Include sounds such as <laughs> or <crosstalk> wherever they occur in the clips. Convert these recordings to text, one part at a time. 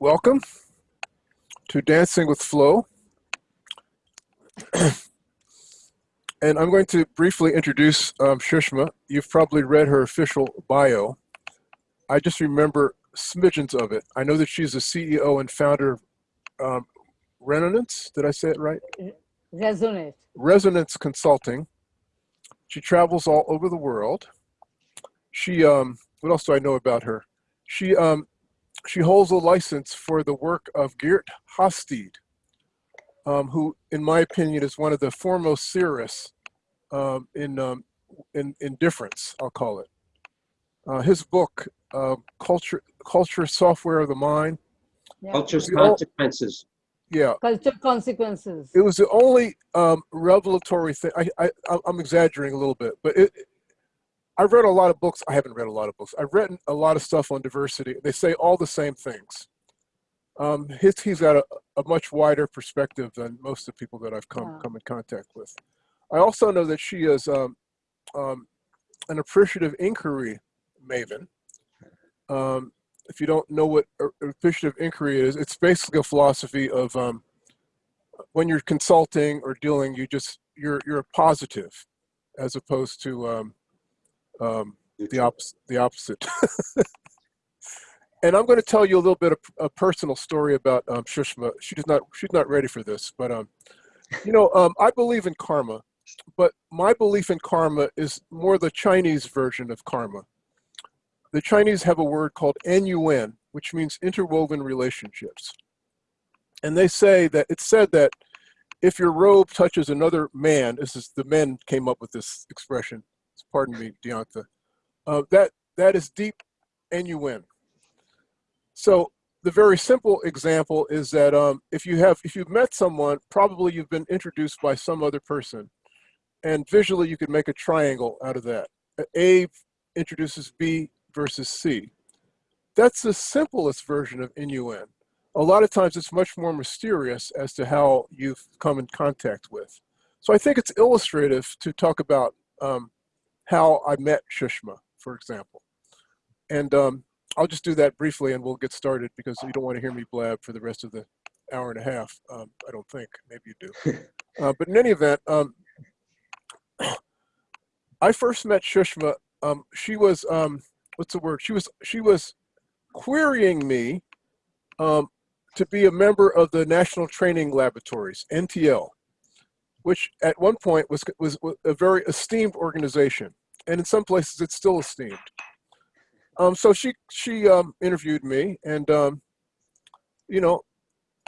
welcome to Dancing with Flow. <clears throat> and I'm going to briefly introduce um, Shushma. You've probably read her official bio. I just remember smidgens of it. I know that she's the CEO and founder of um, Resonance. Did I say it right? Resonate. Resonance Consulting. She travels all over the world. She, um, what else do I know about her? She, um, she holds a license for the work of Geert Hofstede, um, who, in my opinion, is one of the foremost theorists um, in, um, in, in difference, I'll call it. Uh, his book, uh, Culture, Culture Software of the Mind. Yeah. Culture's We all- consequences. Yeah, Culture consequences. it was the only um, revelatory thing. I, I, I'm exaggerating a little bit, but it, I've read a lot of books. I haven't read a lot of books. I've written a lot of stuff on diversity. They say all the same things. Um, his, he's got a, a much wider perspective than most of the people that I've come, Yeah. come in contact with. I also know that she is um, um, an appreciative inquiry maven. Um, if you don't know what appreciative inquiry is, it's basically a philosophy of um, when you're consulting or dealing, you just you're you're positive, as opposed to um, the opposite. The opposite. <laughs> and I'm going to tell you a little bit of a personal story about um, Shushma. She's not she's not ready for this, but um, you know, um, I believe in karma, but my belief in karma is more the Chinese version of karma. The Chinese have a word called NUN, which means interwoven relationships. And they say that it's said that if your robe touches another man, this is the men came up with this expression. Pardon me, Deonta. Uh, that that is deep and you win. So the very simple example is that um, if you have if you've met someone, probably you've been introduced by some other person, and visually you could make a triangle out of that. A introduces B versus C. That's the simplest version of NUN. A lot of times it's much more mysterious as to how you've come in contact with. So I think it's illustrative to talk about um, how I met Shushma, for example. And um, I'll just do that briefly and we'll get started because you don't want to hear me blab for the rest of the hour and a half. Um, I don't think, maybe you do. <laughs> Uh, but in any event, um, I first met Shushma. Um, she was, um, what's the word? She was, she was querying me um, to be a member of the National Training Laboratories, NTL, which at one point was, was a very esteemed organization. And in some places it's still esteemed. Um, so she, she um, interviewed me and, um, you know,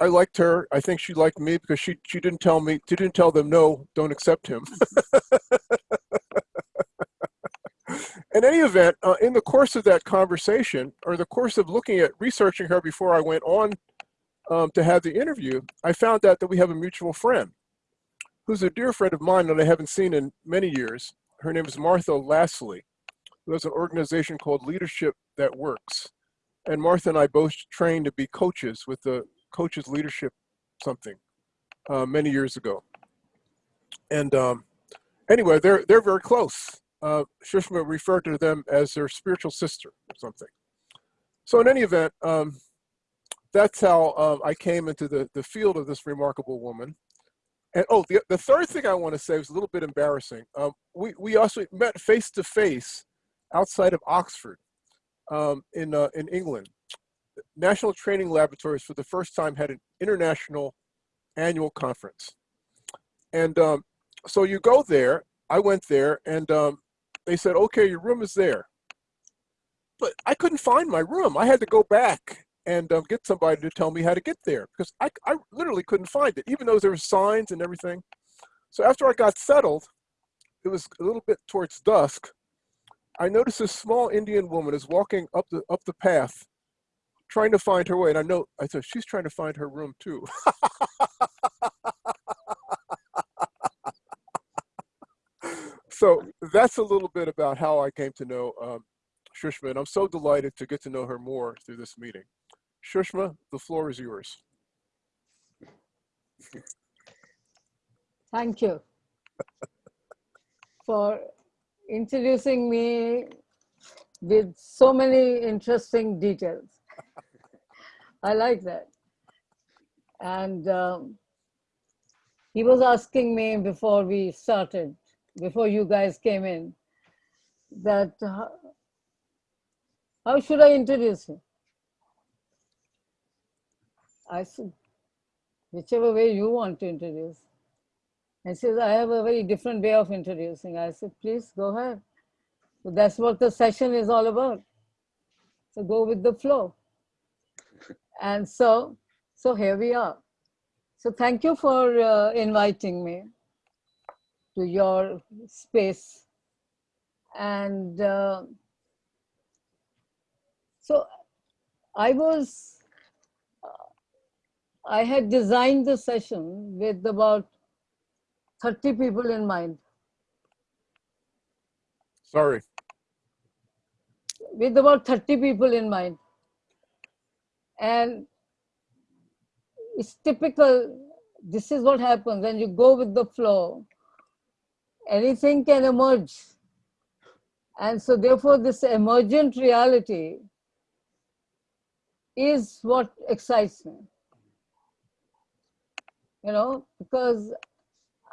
I liked her. I think she liked me because she, she didn't tell me, she didn't tell them, no, don't accept him. <laughs> in any event, uh, in the course of that conversation, or the course of looking at researching her before I went on um, to have the interview, I found out that we have a mutual friend who's a dear friend of mine that I haven't seen in many years. Her name is Martha Lasley, who has an organization called Leadership That Works. And Martha and I both trained to be coaches with the Coaches Leadership something uh, many years ago. And um, anyway, they're, they're very close. Uh, Shushma referred to them as their spiritual sister or something. So in any event, um, that's how um, I came into the, the field of this remarkable woman. And oh, the, the third thing I want to say was a little bit embarrassing. Um, we, we also met face to face outside of Oxford um, in, uh, in England. National Training Laboratories for the first time had an international annual conference. And um, so you go there, I went there and um, they said, okay, your room is there. But I couldn't find my room. I had to go back and um, get somebody to tell me how to get there because I, I literally couldn't find it, even though there were signs and everything. So after I got settled, it was a little bit towards dusk. I noticed this small Indian woman is walking up the up the path, trying to find her way. And I know I said she's trying to find her room too. <laughs> so that's a little bit about how I came to know um, Shushma, and I'm so delighted to get to know her more through this meeting. Shushma, the floor is yours. Thank you for introducing me with so many interesting details. I like that. And um, he was asking me before we started, before you guys came in, that uh, how should I introduce him? I said, whichever way you want to introduce. And he says, I have a very different way of introducing. I said, please go ahead. So that's what the session is all about. So go with the flow. <laughs> And so, so here we are. So thank you for uh, inviting me to your space. And uh, so I was, I had designed the session with about 30 people in mind. Sorry. with about 30 people in mind. And it's typical, this is what happens when you go with the flow. Anything can emerge. And so therefore this emergent reality is what excites me. You know, because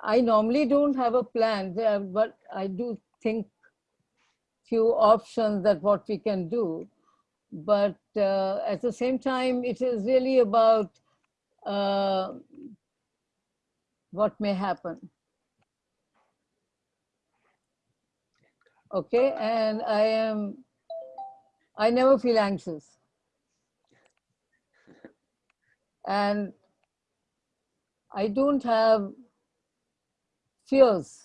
I normally don't have a plan, but I do think few options that what we can do. But uh, at the same time, it is really about uh, what may happen. Okay, and I am, I never feel anxious. And I don't have fears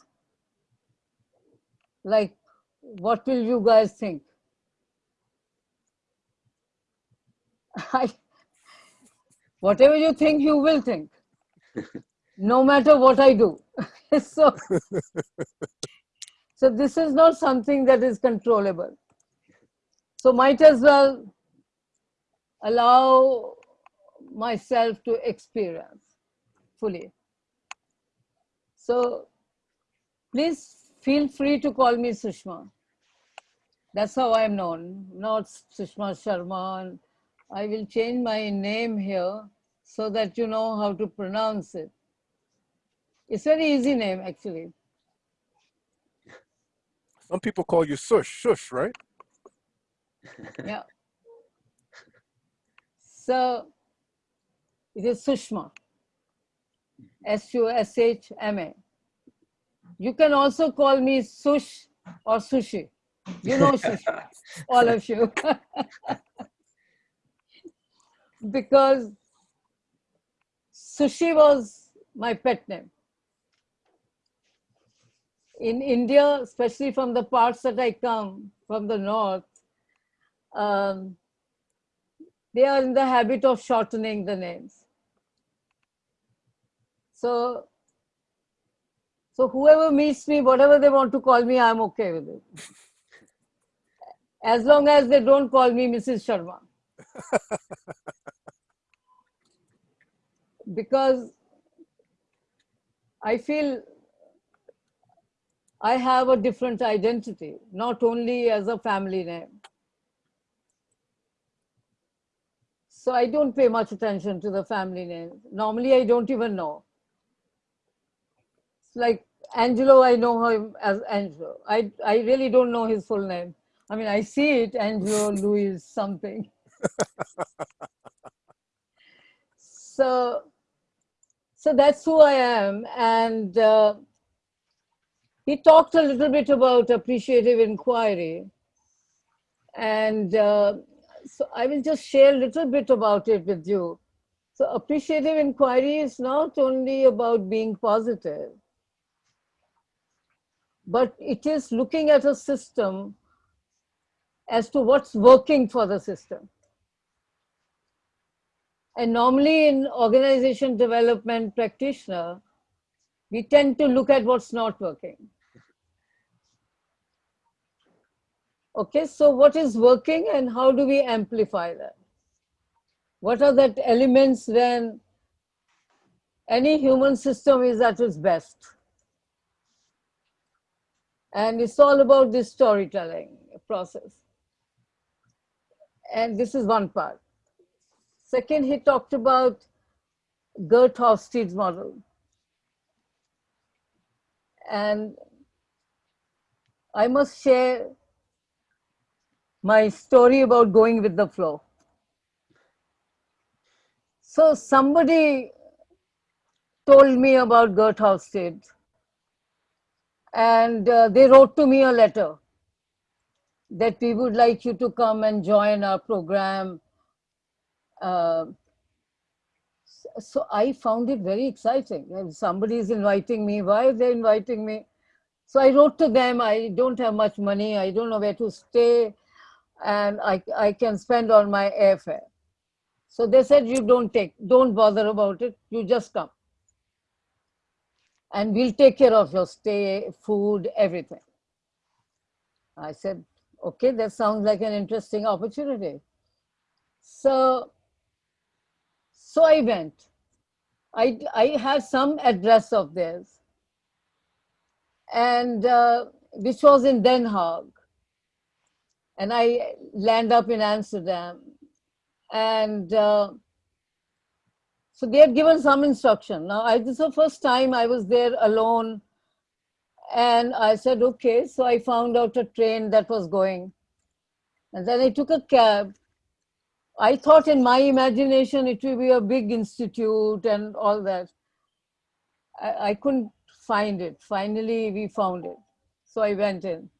like what will you guys think? <laughs> I, whatever you think, you will think, <laughs> no matter what I do. <laughs> so, so this is not something that is controllable. So might as well allow myself to experience fully. So please feel free to call me Sushma. That's how I'm known, not Sushma Sharma. I will change my name here so that you know how to pronounce it. It's very easy name, actually. Some people call you Sush, Shush, right? <laughs> Yeah. So it is Sushma, S-U-S-H-M-A. You can also call me Sush or Sushi. You know <laughs> Sushi, all of you. <laughs> because Sushi was my pet name. In India, especially from the parts that I come, from the north, um, they are in the habit of shortening the names. So so whoever meets me, whatever they want to call me, I'm okay with it. As long as they don't call me Mrs. Sharma. <laughs> because I feel I have a different identity, not only as a family name. So I don't pay much attention to the family name. Normally, I don't even know. Like Angelo, I know him as Angelo. I, I really don't know his full name. I mean, I see it, Angelo Louis something. <laughs> so, so that's who I am. And uh, he talked a little bit about appreciative inquiry. And uh, so I will just share a little bit about it with you. So appreciative inquiry is not only about being positive, but it is looking at a system as to what's working for the system. And normally in organization development practitioner, we tend to look at what's not working. Okay, so what is working and how do we amplify that? What are the elements when any human system is at its best? And it's all about this storytelling process. And this is one part. Second, he talked about Geert Hofstede's model. And I must share my story about going with the flow. So somebody told me about Geert Hofstede and uh, they wrote to me a letter that we would like you to come and join our program. Uh, so I found it very exciting. And somebody is inviting me. Why are they inviting me? So I wrote to them, I don't have much money. I don't know where to stay. And I, I can spend on my airfare. So they said, you don't take, don't bother about it. You just come. And we'll take care of your stay, food, everything. I said, okay, that sounds like an interesting opportunity. So, so I went. I, I had some address of theirs, and uh, which was in Den Haag. And I land up in Amsterdam. And uh, so they had given some instruction. Now, I, this is the first time I was there alone. And I said, okay. So I found out a train that was going. And then I took a cab. I thought in my imagination it will be a big institute and all that. I, I couldn't find it. Finally, we found it. So I went in.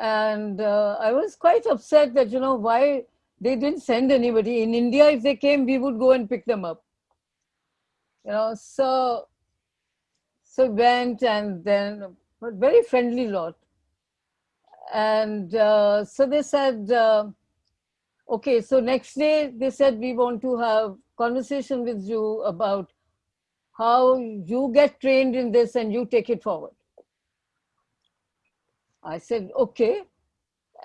And uh, I was quite upset that, you know, why they didn't send anybody. In India, if they came, we would go and pick them up. You know, so, so went and then, very friendly lot. And uh, so they said, uh, okay, so next day they said, we want to have conversation with you about how you get trained in this and you take it forward. I said, okay.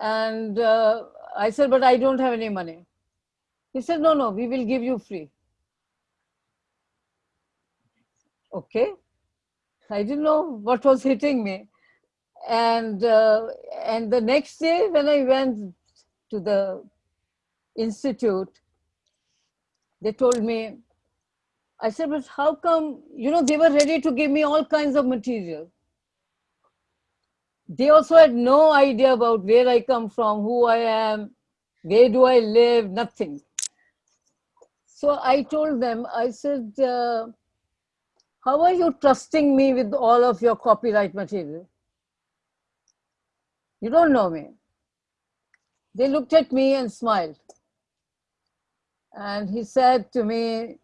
And uh, I said, but I don't have any money. He said, no, no, we will give you free. Okay. I didn't know what was hitting me and uh, and the next day when I went to the institute, they told me, I said, but how come, you know, they were ready to give me all kinds of material. They also had no idea about where I come from, who I am, where do I live, nothing. So I told them, I said, uh, how are you trusting me with all of your copyright material? You don't know me. They looked at me and smiled. And he said to me,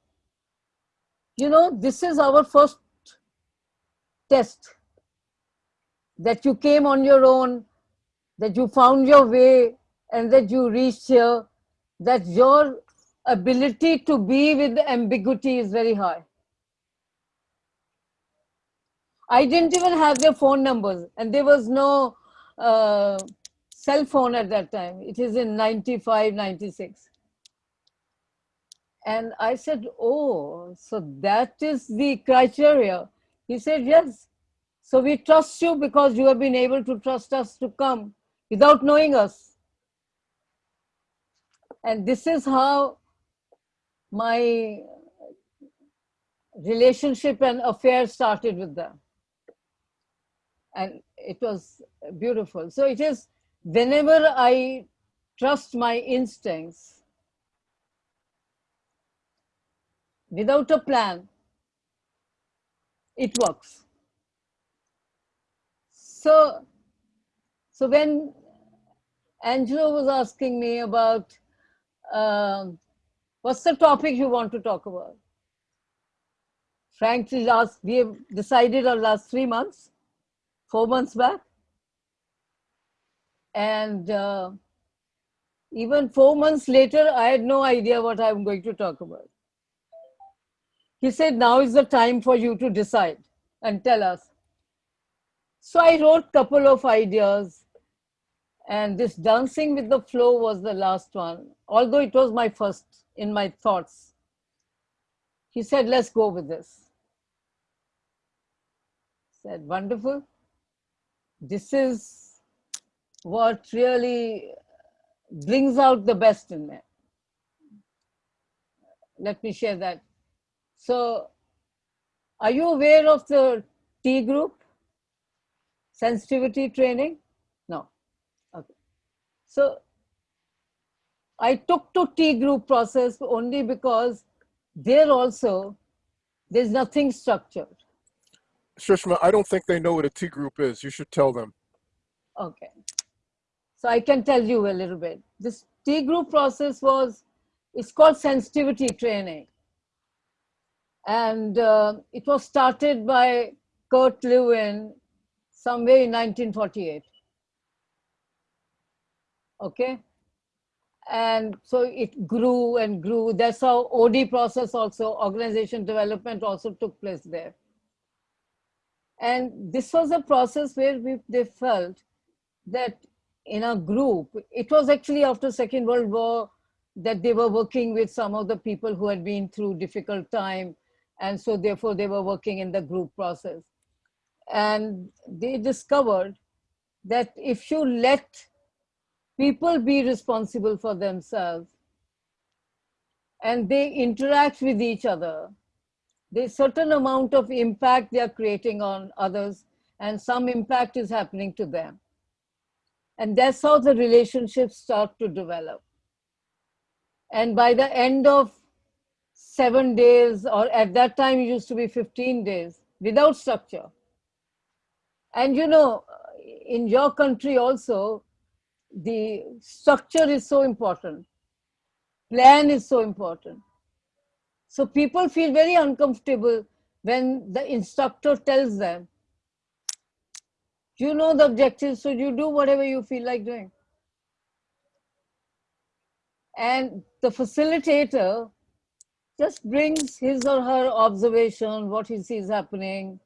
you know, this is our first test that you came on your own, that you found your way and that you reached here, that your ability to be with ambiguity is very high. I didn't even have their phone numbers and there was no uh, cell phone at that time. It is in 95, 96. And I said, oh, so that is the criteria. He said, yes. So we trust you because you have been able to trust us to come without knowing us. And this is how my relationship and affair started with them and it was beautiful. So it is whenever I trust my instincts without a plan, it works. So, so when Angelo was asking me about um, what's the topic you want to talk about? Frankly, last we have decided our last three months four months back. And uh, even four months later, I had no idea what I'm going to talk about. He said, now is the time for you to decide and tell us. So I wrote couple of ideas and this dancing with the flow was the last one, although it was my first in my thoughts. He said, let's go with this. said, wonderful this is what really brings out the best in me. let me share that. So, are you aware of the T group? Sensitivity training? No. Okay. So, I took to T group process only because there also there's nothing structured. Shrishma, I don't think they know what a T group is. You should tell them. Okay. So I can tell you a little bit. This T group process was, it's called sensitivity training. And uh, it was started by Kurt Lewin somewhere in 1948. Okay. And so it grew and grew. That's how OD process also, organization development also took place there. And this was a process where we, they felt that in a group, it was actually after Second World War that they were working with some of the people who had been through difficult time. And so therefore they were working in the group process. And they discovered that if you let people be responsible for themselves and they interact with each other, there's certain amount of impact they are creating on others and some impact is happening to them. And that's how the relationships start to develop. And by the end of seven days, or at that time it used to be 15 days, without structure. And you know, in your country also, the structure is so important. Plan is so important. So people feel very uncomfortable when the instructor tells them, you know the objectives, so you do whatever you feel like doing. And the facilitator just brings his or her observation, what he sees happening,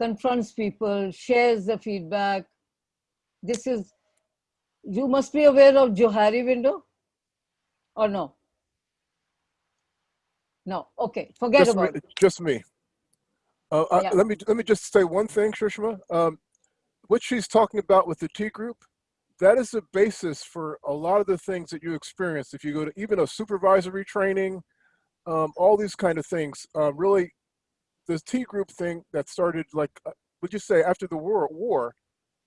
confronts people, shares the feedback. This is, you must be aware of Johari window or no? No, okay, forget Just me. about it. Just me. Uh, I- let me let me just say one thing, Shrishma. Um, what she's talking about with the T group, that is the basis for a lot of the things that you experience. If you go to even a supervisory training, um, all these kind of things, um, really, the T group thing that started like, uh, would you say after the war? War,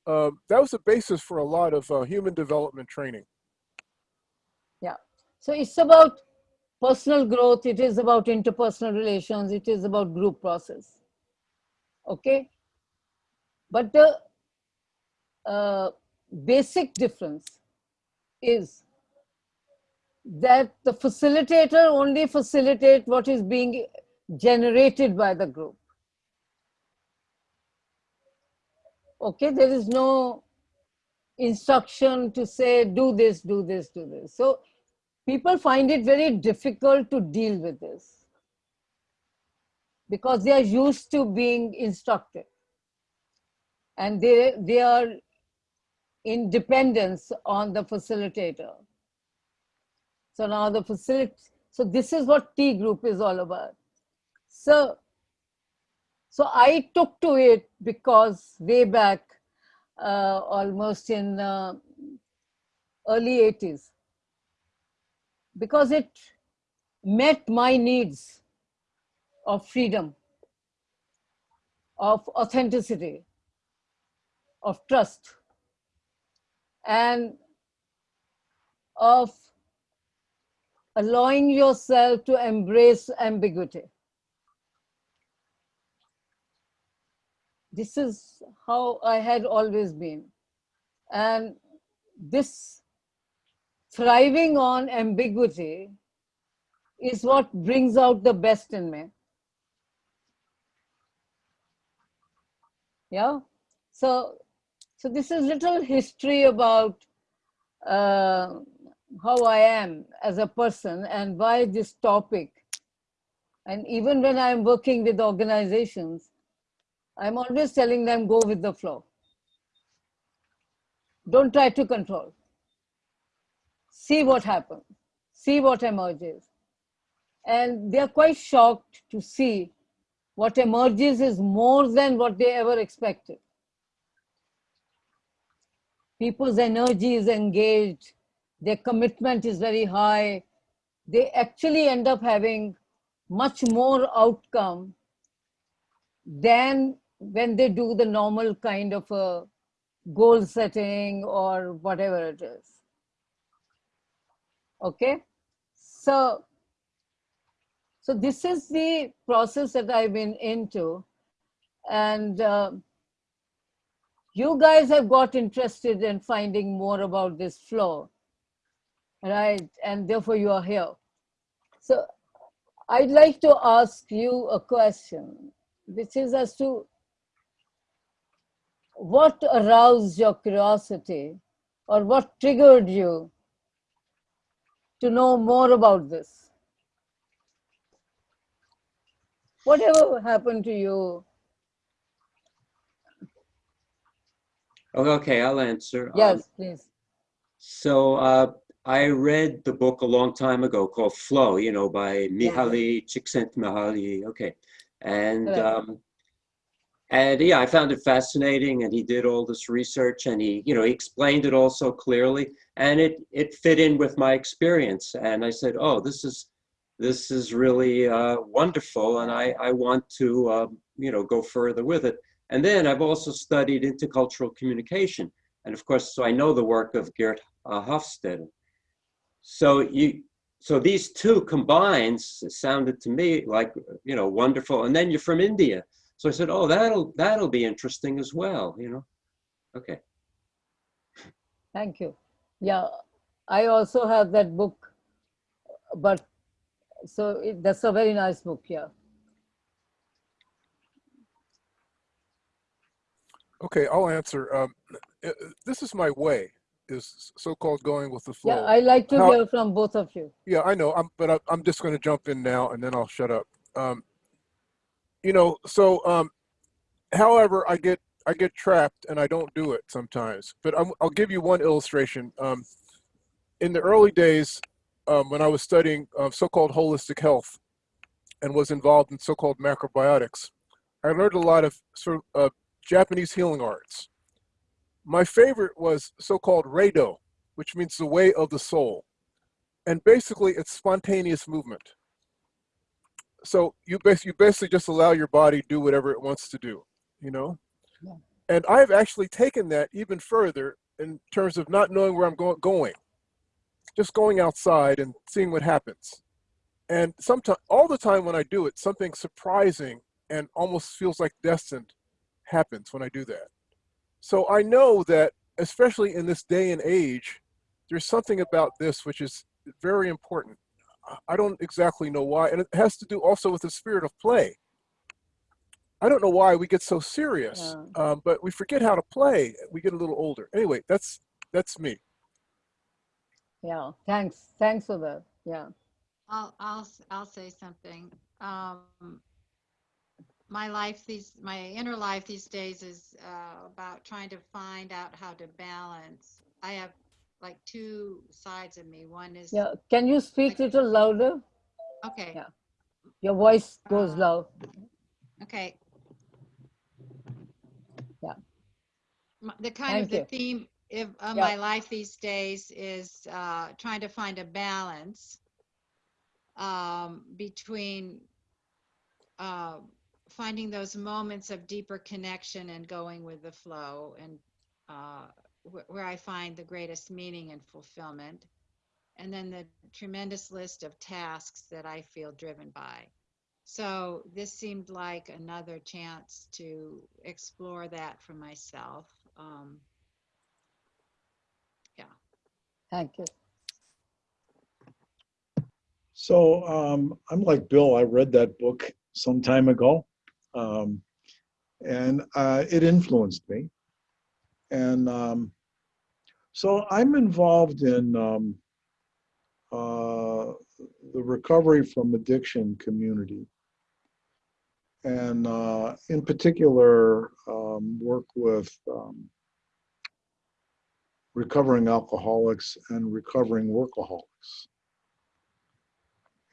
um, that was the basis for a lot of uh, human development training. Yeah. So it's about personal growth. It is about interpersonal relations. It is about group process. Okay. But the uh, basic difference is that the facilitator only facilitate what is being generated by the group. Okay, there is no instruction to say, do this, do this, do this. So people find it very difficult to deal with this because they are used to being instructed and they, they are in dependence on the facilitator. So now the facility, so this is what T group is all about. So, so I took to it because way back, uh, almost in uh, early 80s, because it met my needs of freedom, of authenticity, of trust, and of allowing yourself to embrace ambiguity. This is how I had always been. And this thriving on ambiguity is what brings out the best in me. Yeah. So, so this is little history about uh, how I am as a person and why this topic. And even when I'm working with organizations, I'm always telling them go with the flow. Don't try to control. See what happens, see what emerges. And they're quite shocked to see what emerges is more than what they ever expected. People's energy is engaged, their commitment is very high, they actually end up having much more outcome than when they do the normal kind of a goal setting or whatever it is. Okay, so so this is the process that I've been into, and uh, you guys have got interested in finding more about this flow, right? And therefore you are here. So I'd like to ask you a question, which is as to what aroused your curiosity or what triggered you to know more about this? Whatever happened to you? Oh, Okay, I'll answer. Um, Yes, please. So uh, I read the book a long time ago called Flow, you know, by Mihaly Csikszentmihalyi. Okay, and um, and yeah, I found it fascinating, and he did all this research, and he, you know, he explained it all so clearly, and it it fit in with my experience, and I said, oh, this is this is really uh, wonderful, and I I want to um, you know go further with it. And then I've also studied intercultural communication, and of course, so I know the work of Geert uh, Hofstede. So you, so these two combined s- sounded to me like you know wonderful. And then you're from India, so I said, oh, that'll that'll be interesting as well. You know, okay. Thank you. Yeah, I also have that book, but so it, that's a very nice book. Yeah. Okay, I'll answer. Um, uh, this is my way, is so-called going with the flow. Yeah, I like to How- hear from both of you. Yeah, I know. I'm, but I, I'm just going to jump in now, and then I'll shut up. Um, you know, so um, however, I get I get trapped, and I don't do it sometimes. But I'm, I'll give you one illustration. Um, in the early days, um, when I was studying uh, so-called holistic health, and was involved in so-called macrobiotics, I learned a lot of sort of uh, Japanese healing arts. My favorite was so-called Reido, which means the way of the soul and basically it's spontaneous movement. So you basically, you basically just allow your body do whatever it wants to do, you know? Yeah. And I've actually taken that even further in terms of not knowing where I'm go- going, just going outside and seeing what happens. And sometimes, all the time when I do it, something surprising and almost feels like destined happens when I do that. So I know that, especially in this day and age, there's something about this which is very important. I don't exactly know why, and it has to do also with the spirit of play. I don't know why we get so serious, um, but we forget how to play. We get a little older. Anyway, that's that's me. Yeah. Thanks. Thanks for that. Yeah. I'll, I'll, s- I'll say something. Um, my life these, my inner life these days is, uh, about trying to find out how to balance. I have like two sides of me. One is, Yeah. Can you speak a little louder? okay, Yeah. Your voice goes Uh, loud. okay. Yeah. The kind Thank of the you. theme of, of Yeah. my life these days is, uh, trying to find a balance um, between uh, finding those moments of deeper connection and going with the flow and uh, wh- where I find the greatest meaning and fulfillment. And then the tremendous list of tasks that I feel driven by. So this seemed like another chance to explore that for myself. Um, Thank you. So um, I'm like Bill. I read that book some time ago, um, and uh, it influenced me. And um, so I'm involved in um, uh, the recovery from addiction community, and uh, in particular, um, work with um, recovering alcoholics and recovering workaholics.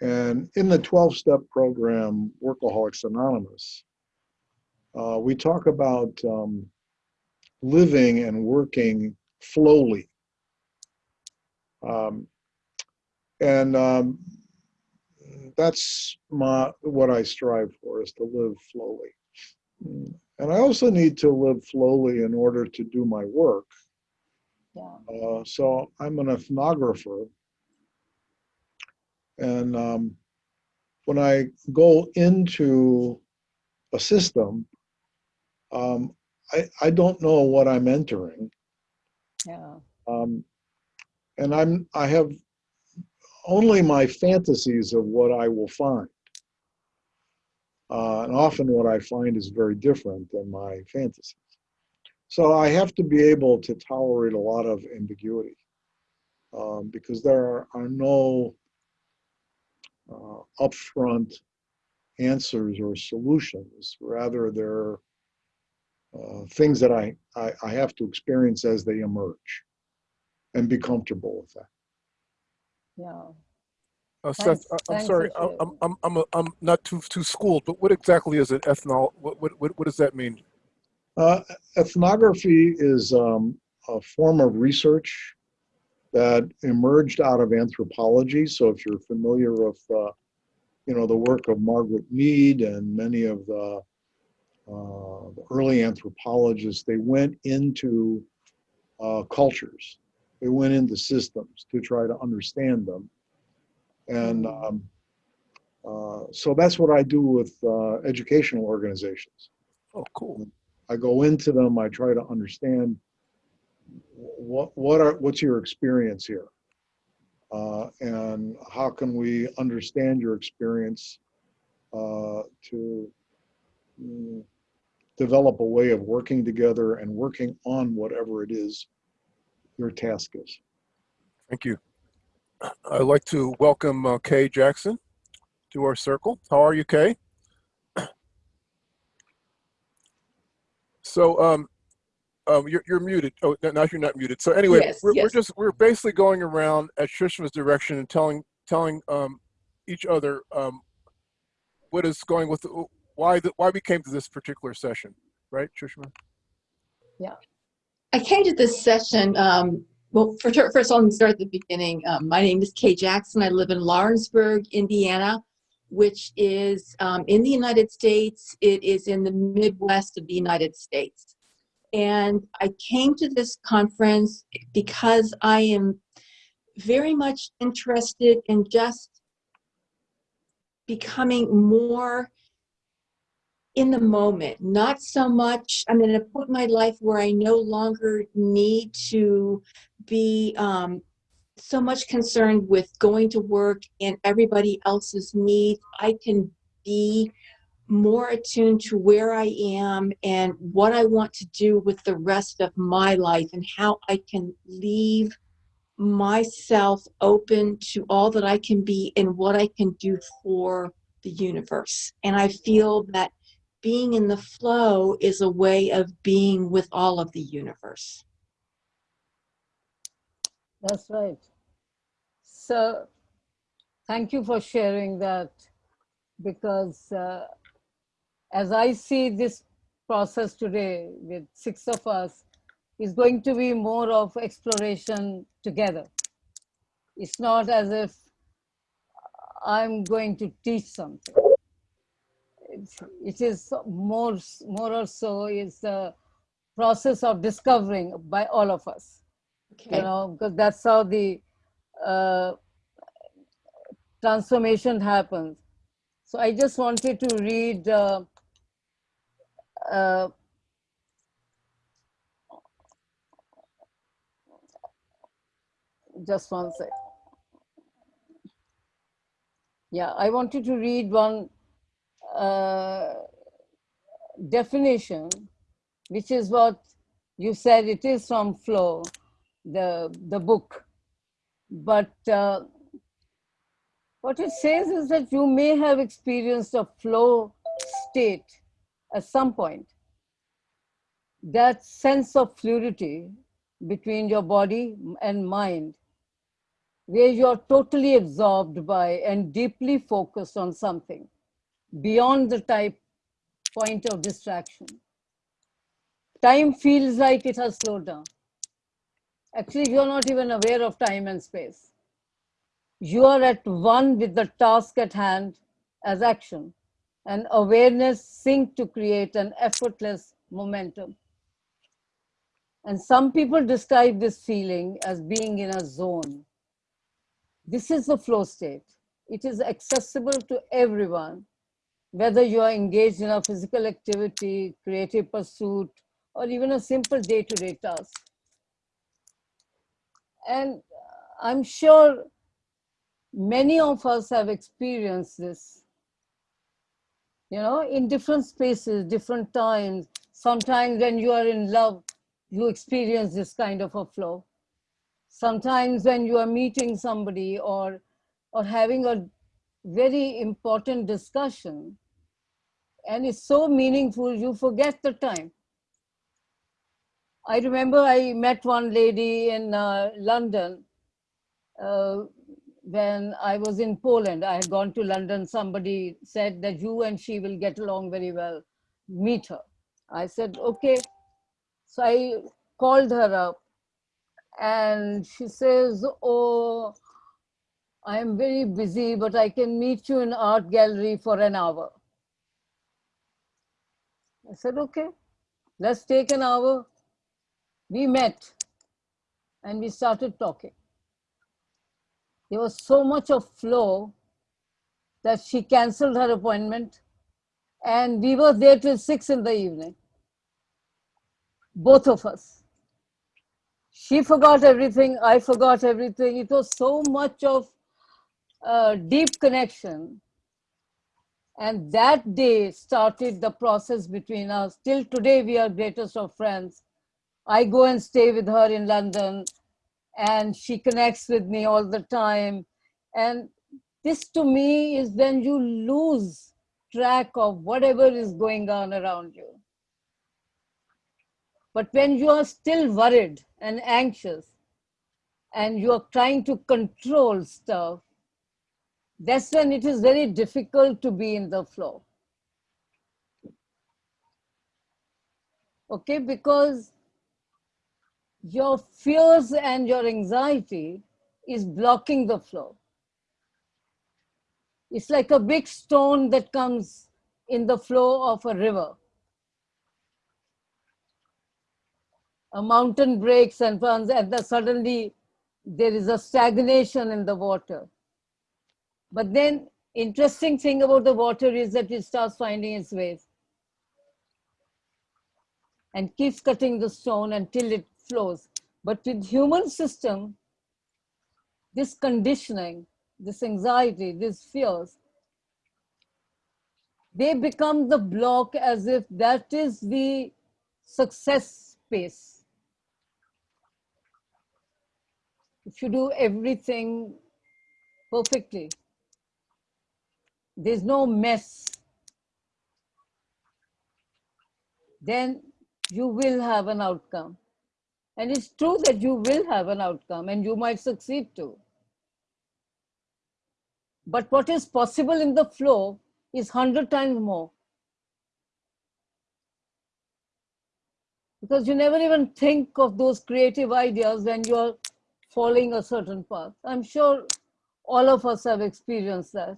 And in the 12 step program, Workaholics Anonymous, uh, we talk about um, living and working slowly. Um, and um, that's my what I strive for is to live slowly. And I also need to live slowly in order to do my work. Yeah. Uh, so I'm an ethnographer. And um, when I go into a system, um, I, I don't know what I'm entering. Yeah. Um, and I'm I have only my fantasies of what I will find. Uh, and often what I find is very different than my fantasies. So I have to be able to tolerate a lot of ambiguity um, because there are, are no uh, upfront answers or solutions. Rather, they're uh, things that I, I, I have to experience as they emerge and be comfortable with that. Yeah. Uh, Thanks- Seth, I- I'm thanks sorry, I- I'm, I'm, I'm, a- I'm not too, too schooled, but what exactly is an ethnol, what, what, what what does that mean? Uh, ethnography is um, a form of research that emerged out of anthropology. So if you're familiar with, uh, you know, the work of Margaret Mead and many of the, uh, the early anthropologists, they went into uh, cultures. They went into systems to try to understand them. And um, uh, so that's what I do with uh, educational organizations. Oh, cool. I go into them, I try to understand what, what are, what's your experience here? Uh, and how can we understand your experience uh, to mm, develop a way of working together and working on whatever it is your task is. Thank you. I'd like to welcome uh, Kay Jackson to our circle. How are you, Kay? So, um, um, you're, you're muted. Oh, no, now you're not muted. So anyway, Yes, we're, we're just, we're basically going around at Shushma's direction and telling, telling, um, each other, um, what is going with, the- why, the, why we came to this particular session, right, Shushma? I came to this session, um, well, for, first I'll start at the beginning. Um, my name is Kay Jackson. I live in Lawrenceburg, Indiana, which is um, in the United States. It is in the Midwest of the United States. And I came to this conference because I am very much interested in just becoming more in the moment, not so much, I'm in a point in my life where I no longer need to be um, so much concerned with going to work and everybody else's needs. I can be more attuned to where I am and what I want to do with the rest of my life and how I can leave myself open to all that I can be and what I can do for the universe. And I feel that being in the flow is a way of being with all of the universe. That's right. So thank you for sharing that because uh, as I see this process today with six of us, is going to be more of exploration together. It's not as if I'm going to teach something. It's, more, more or so is the process of discovering by all of us you know, because that's how the uh, transformation happens. So I just wanted to read uh, uh, just one sec. Yeah, I wanted to read one uh, definition, which is what you said it is from flow the the book. But uh, what it says is that you may have experienced a flow state at some point. That sense of fluidity between your body and mind where you're totally absorbed by and deeply focused on something beyond the type point of distraction time feels like it has slowed down actually you're not even aware of time and space you are at one with the task at hand as action, and awareness sync to create an effortless momentum. And some people describe this feeling as being in a zone. This is the flow state. It is accessible to everyone, whether you are engaged in a physical activity, creative pursuit, or even a simple day-to-day task. And I'm sure many of us have experienced this, you know, in different spaces, different times. Sometimes when you are in love, you experience this kind of a flow. Sometimes when you are meeting somebody or, or having a very important discussion, and it's so meaningful, you forget the time. I remember I met one lady in uh, London uh, when I was in Poland. I had gone to London. Somebody said that you and she will get along very well. Meet her. I said, okay. So I called her up and she says, oh, I am very busy, but I can meet you in art gallery for an hour. I said, okay, let's take an hour. We met and we started talking. There was so much of flow that she canceled her appointment and we were there till six in the evening. Both of us. She forgot everything, I forgot everything. It was so much of uh, deep connection. And that day started the process between us. Till today, we are greatest of friends. I go and stay with her in London and she connects with me all the time. And this to me is when you lose track of whatever is going on around you. But when you are still worried and anxious and you are trying to control stuff, that's when it is very difficult to be in the flow. Okay, because your fears and your anxiety is blocking the flow. It's like a big stone that comes in the flow of a river. A mountain breaks and runs and suddenly there is a stagnation in the water. But then interesting thing about the water is that it starts finding its ways and keeps cutting the stone until it flows. But with human system, this conditioning, this anxiety, these fears, they become the block as if that is the success space. If you do everything perfectly, there's no mess, then you will have an outcome. And it's true that you will have an outcome and you might succeed too. But what is possible in the flow is 100 times more. Because you never even think of those creative ideas when you're following a certain path. I'm sure all of us have experienced that.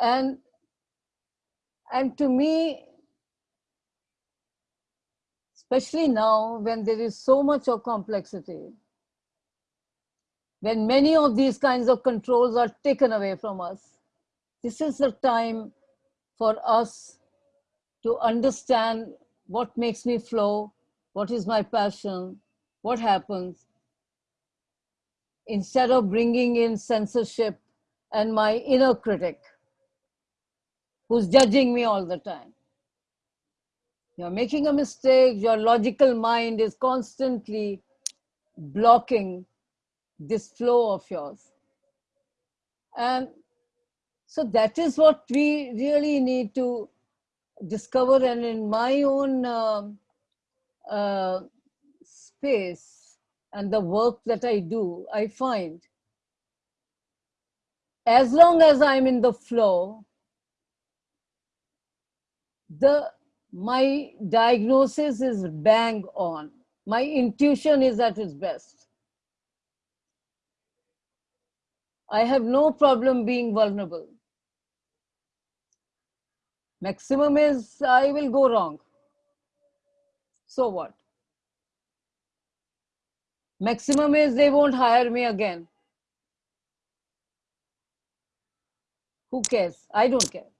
And, and to me, especially now when there is so much of complexity, when many of these kinds of controls are taken away from us, this is the time for us to understand what makes me flow, what is my passion, what happens, instead of bringing in censorship and my inner critic who's judging me all the time. You're making a mistake, your logical mind is constantly blocking this flow of yours. And so that is what we really need to discover. And in my own uh, uh, space and the work that I do, I find as long as I'm in the flow, the my diagnosis is bang on. My intuition is at its best. I have no problem being vulnerable. Maximum is I will go wrong. So what? Maximum is they won't hire me again. Who cares? I don't care.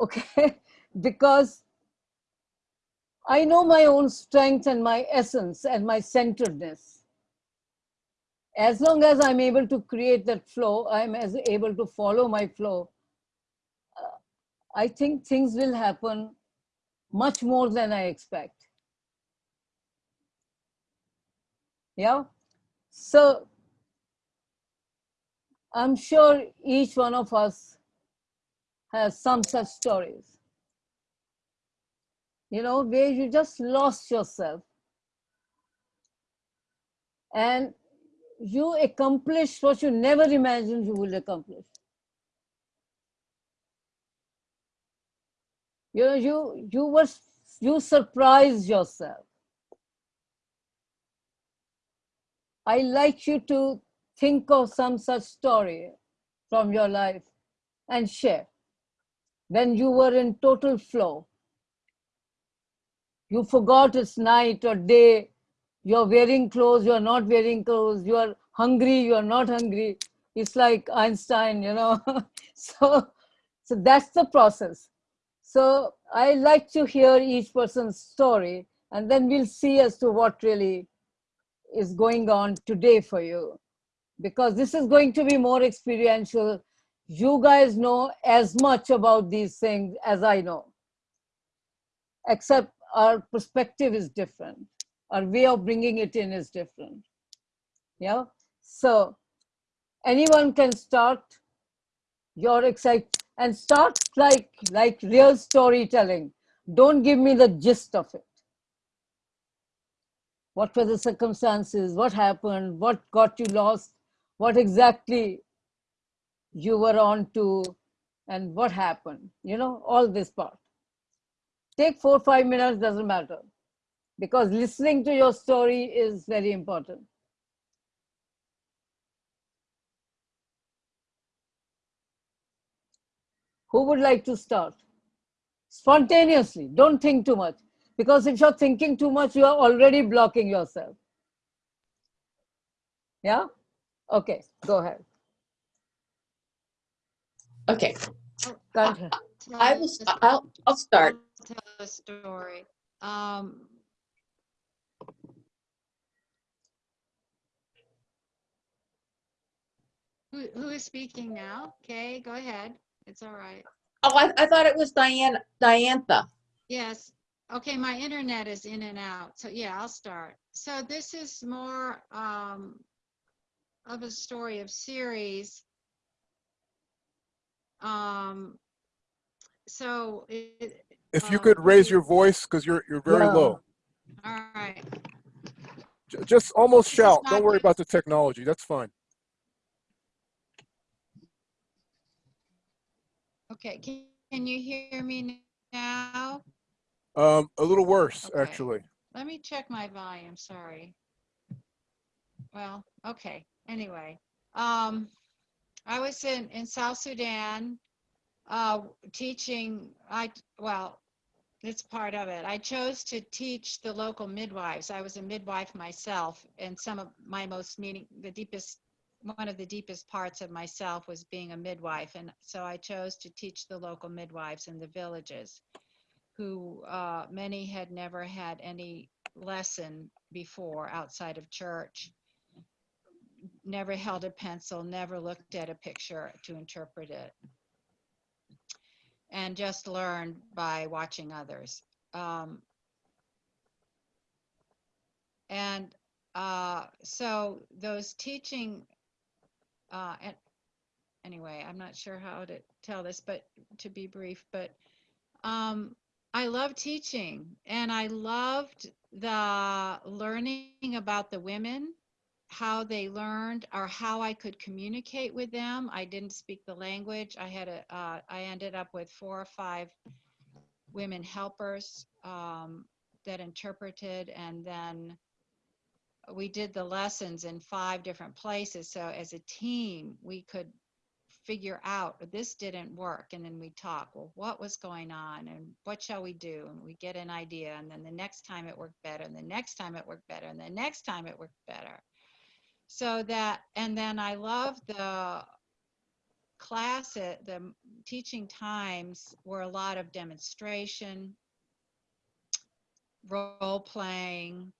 Okay, <laughs> because I know my own strength and my essence and my centeredness. As long as I'm able to create that flow, I'm as able to follow my flow. uh, I think things will happen much more than I expect. Yeah. So I'm sure each one of us has some such stories. You know, where you just lost yourself and you accomplished what you never imagined you would accomplish. You know, you you were you surprised yourself. I like you to think of some such story from your life and share. When you were in total flow, you forgot it's night or day, you're wearing clothes, you're not wearing clothes, you're hungry, you're not hungry. It's like Einstein, you know. <laughs> so, so that's the process. So I like to hear each person's story and then we'll see as to what really is going on today for you because this is going to be more experiential. You guys know as much about these things as I know, except our perspective is different. Our way of bringing it in is different. Yeah. So anyone can start your excite and start like like real storytelling. Don't give me the gist of it what were the circumstances, what happened, what got you lost, what exactly you were on to, and what happened, you know, all this part. Take four, five minutes, doesn't matter, because listening to your story is very important. Who would like to start? Spontaneously, don't think too much. Because if you're thinking too much, you are already blocking yourself. Yeah? Okay, go ahead. Okay. I will, I'll, I'll start. Tell a story. Um, Who, who is speaking now? Okay, go ahead. It's all right. Oh, I, I thought it was Diane, Diantha. Yes. Okay, my internet is in and out. So yeah, I'll start. So this is more um, of a story of series. Um, so it, If you Uh, could raise your voice, because you're you're very Yeah. low. all right. J- Just almost shout. Don't worry about the technology. That's fine. Okay, can, can you hear me now? Um, a little worse, Okay. actually. Let me check my volume, sorry. Well, okay, anyway. Um, I was in, in South Sudan, uh, teaching, I, well, it's part of it. I chose to teach the local midwives. I was a midwife myself and some of my most meaning, the deepest, one of the deepest parts of myself was being a midwife. And so I chose to teach the local midwives in the villages who uh, many had never had any lesson before outside of church, never held a pencil, never looked at a picture to interpret it, and just learned by watching others. Um, and uh, so those teaching, uh, and anyway, I'm not sure how to tell this, but to be brief, but um, I love teaching and I loved the learning about the women, how they learned or how I could communicate with them. I didn't speak the language. I had a, uh, I ended up with four or five women helpers um, that interpreted and then we did the lessons in five different places. So as a team, we could figure out this didn't work. And then we talk, well, what was going on and what shall we do? And we get an idea. And then the next time it worked better. And the next time it worked better. And the next time it worked better. So that, and then I love the class, at the teaching times were a lot of demonstration, role playing,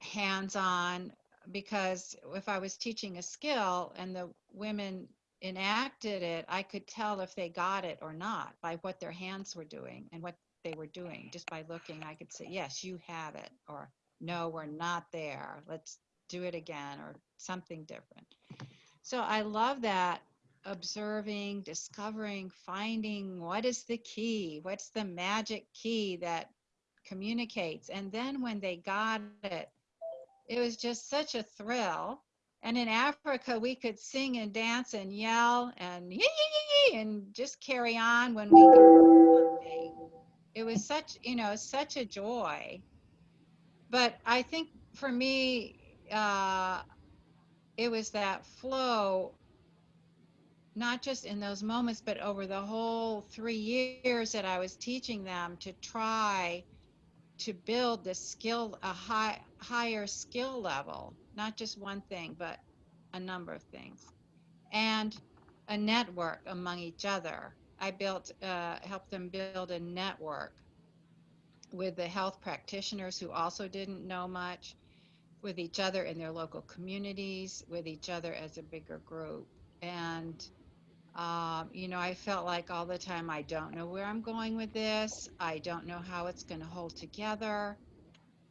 hands on, because if I was teaching a skill and the women enacted it, I could tell if they got it or not by what their hands were doing and what they were doing. Just by looking, I could say, yes, you have it, or no, we're not there. Let's do it again, or something different. So I love that observing, discovering, finding what is the key, what's the magic key that communicates. And then when they got it, it was just such a thrill. And in Africa, we could sing and dance and yell and yee, yee, yee, and just carry on when we got one thing. It was such, you know, such a joy. But I think for me, uh, it was that flow, not just in those moments, but over the whole three years that I was teaching them to try to build the skill, a high, higher skill level, not just one thing, but a number of things, and a network among each other. I built, uh, helped them build a network with the health practitioners who also didn't know much, with each other in their local communities, with each other as a bigger group. And, um, you know, I felt like all the time, I don't know where I'm going with this. I don't know how it's going to hold together.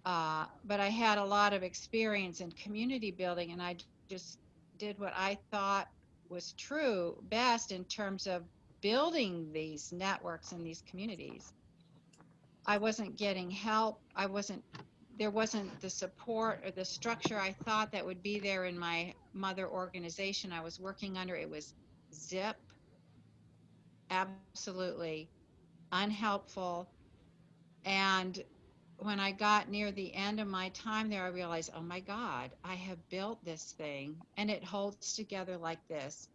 Uh, but I had a lot of experience in community building, and I just did what I thought was true best in terms of building these networks and these communities. I wasn't getting help. I wasn't, there wasn't the support or the structure I thought that would be there in my mother organization I was working under. It was zip, absolutely unhelpful. And when I got near the end of my time there, I realized, oh my God, I have built this thing and it holds together like this.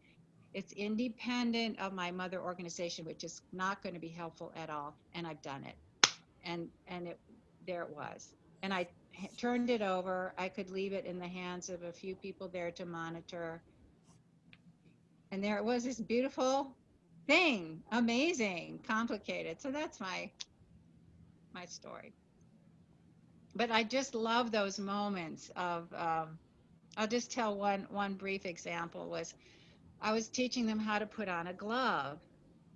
It's independent of my mother organization, which is not going to be helpful at all. And I've done it. And, and it, there it was. And I turned it over. I could leave it in the hands of a few people there to monitor. And there it was, this beautiful thing, amazing, complicated. So that's my, my story but I just love those moments of. Um, I'll just tell one one brief example was, I was teaching them how to put on a glove,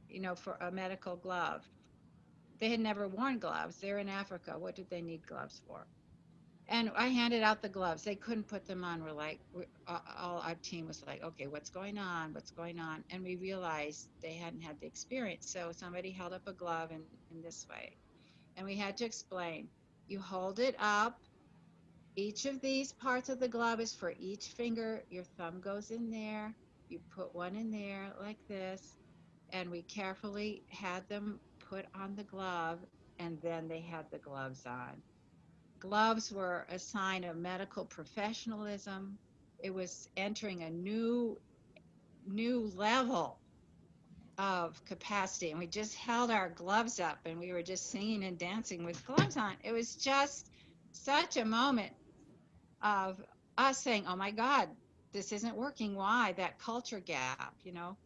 you know, for a medical glove. They had never worn gloves. They're in Africa. What did they need gloves for? And I handed out the gloves. They couldn't put them on. We're like, we're, all our team was like, okay, what's going on? What's going on? And we realized they hadn't had the experience. So somebody held up a glove in, in this way. And we had to explain you hold it up. Each of these parts of the glove is for each finger. Your thumb goes in there. You put one in there like this. And we carefully had them put on the glove and then they had the gloves on. Gloves were a sign of medical professionalism. It was entering a new, new level of capacity and we just held our gloves up and we were just singing and dancing with gloves on it was just such a moment of us saying oh my god this isn't working why that culture gap you know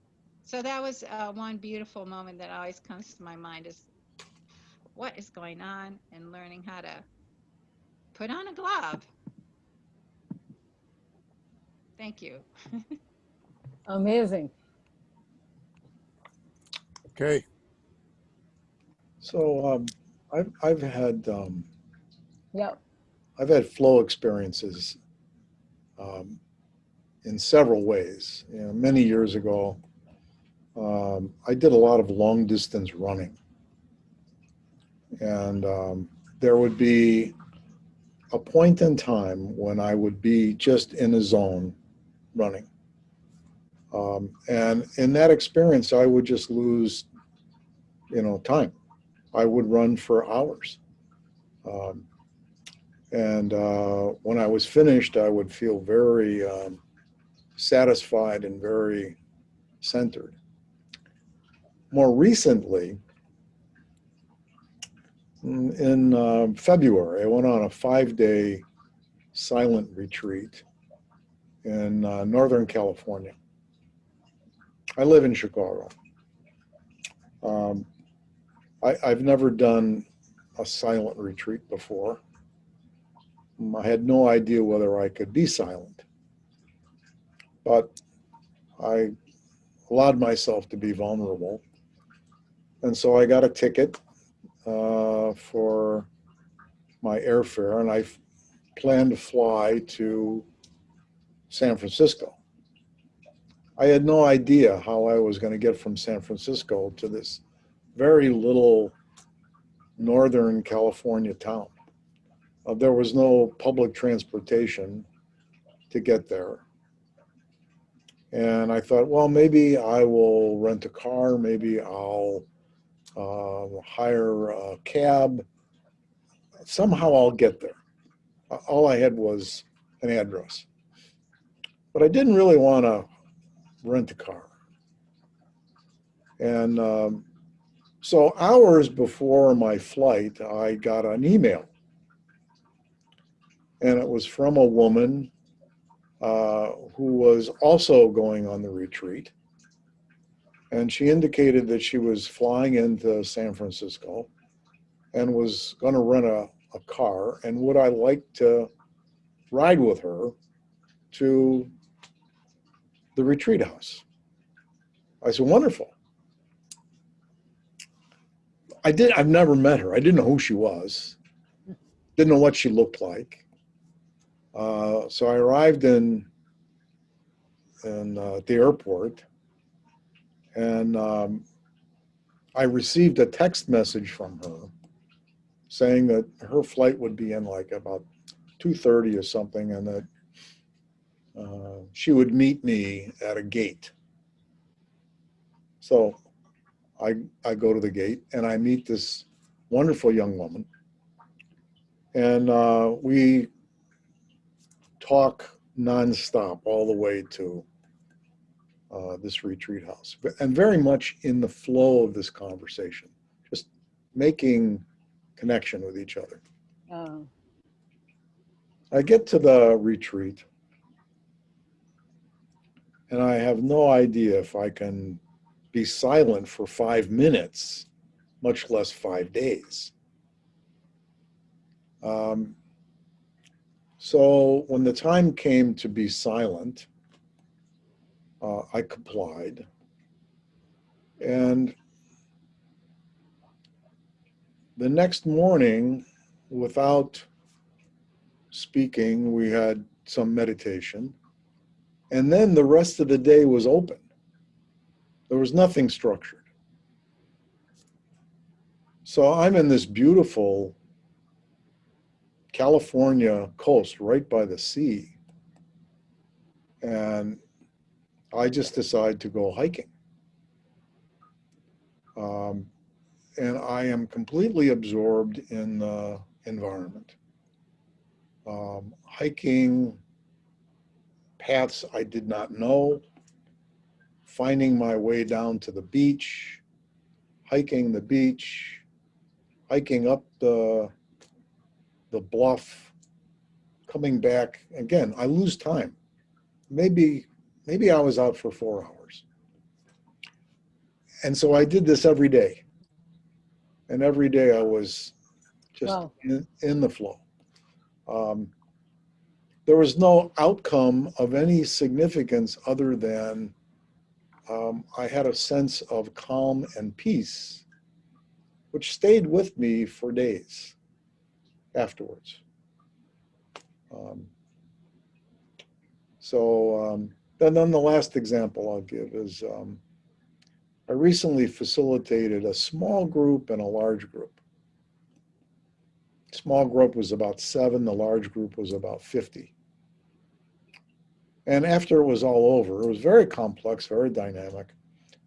so that was uh, one beautiful moment that always comes to my mind is what is going on and learning how to put on a glove thank you <laughs> Amazing. Okay. So um, I've, I've had, um, Yeah. I've had flow experiences um, in several ways. You know, many years ago, um, I did a lot of long distance running. And um, there would be a point in time when I would be just in a zone running. Um, and in that experience, I would just lose, you know, time. I would run for hours. Um, And uh, when I was finished, I would feel very um, satisfied and very centered. More recently, in uh, February, I went on a five-day silent retreat in uh, Northern California. I live in Chicago. Um, I, I've never done a silent retreat before. Um, I had no idea whether I could be silent. But I allowed myself to be vulnerable. And so I got a ticket uh, for my airfare and I planned to fly to San Francisco. I had no idea how I was going to get from San Francisco to this very little Northern California town. Uh, there was no public transportation to get there. And I thought, well, maybe I will rent a car, maybe I'll uh, hire a cab. Somehow I'll get there. All I had was an address. But I didn't really want to rent a car. And um, so hours before my flight, I got an email. And it was from a woman uh, who was also going on the retreat. And she indicated that she was flying into San Francisco and was going to rent a, a car. And would I like to ride with her to the retreat house? I said, wonderful. I did, I've never met her. I didn't know who she was. Didn't know what she looked like. Uh, so I arrived in, in uh, the airport and um, I received a text message from her saying that her flight would be in like about 2.30 or something and that uh, she would meet me at a gate. So I, I go to the gate and I meet this wonderful young woman. And uh, we talk nonstop all the way to uh, this retreat house. And very much in the flow of this conversation, just making connection with each other. Uh, I get to the retreat and I have no idea if I can be silent for five minutes, much less five days. Um, so when the time came to be silent, uh, I complied. And the next morning, without speaking, we had some meditation. And then the rest of the day was open. There was nothing structured. So I'm in this beautiful California coast right by the sea. And I just decide to go hiking. Um, and I am completely absorbed in the environment. Um, hiking paths I did not know, finding my way down to the beach, hiking the beach, hiking up the, the bluff, coming back. Again, I lose time. Maybe, maybe I was out for four hours. And so I did this every day. And every day I was just Wow. in, in the flow. Um, there was no outcome of any significance other than um, I had a sense of calm and peace, which stayed with me for days afterwards. Um, so, um, and then the last example I'll give is um, I recently facilitated a small group and a large group. Small group was about seven, the large group was about 50. And after it was all over, it was very complex, very dynamic.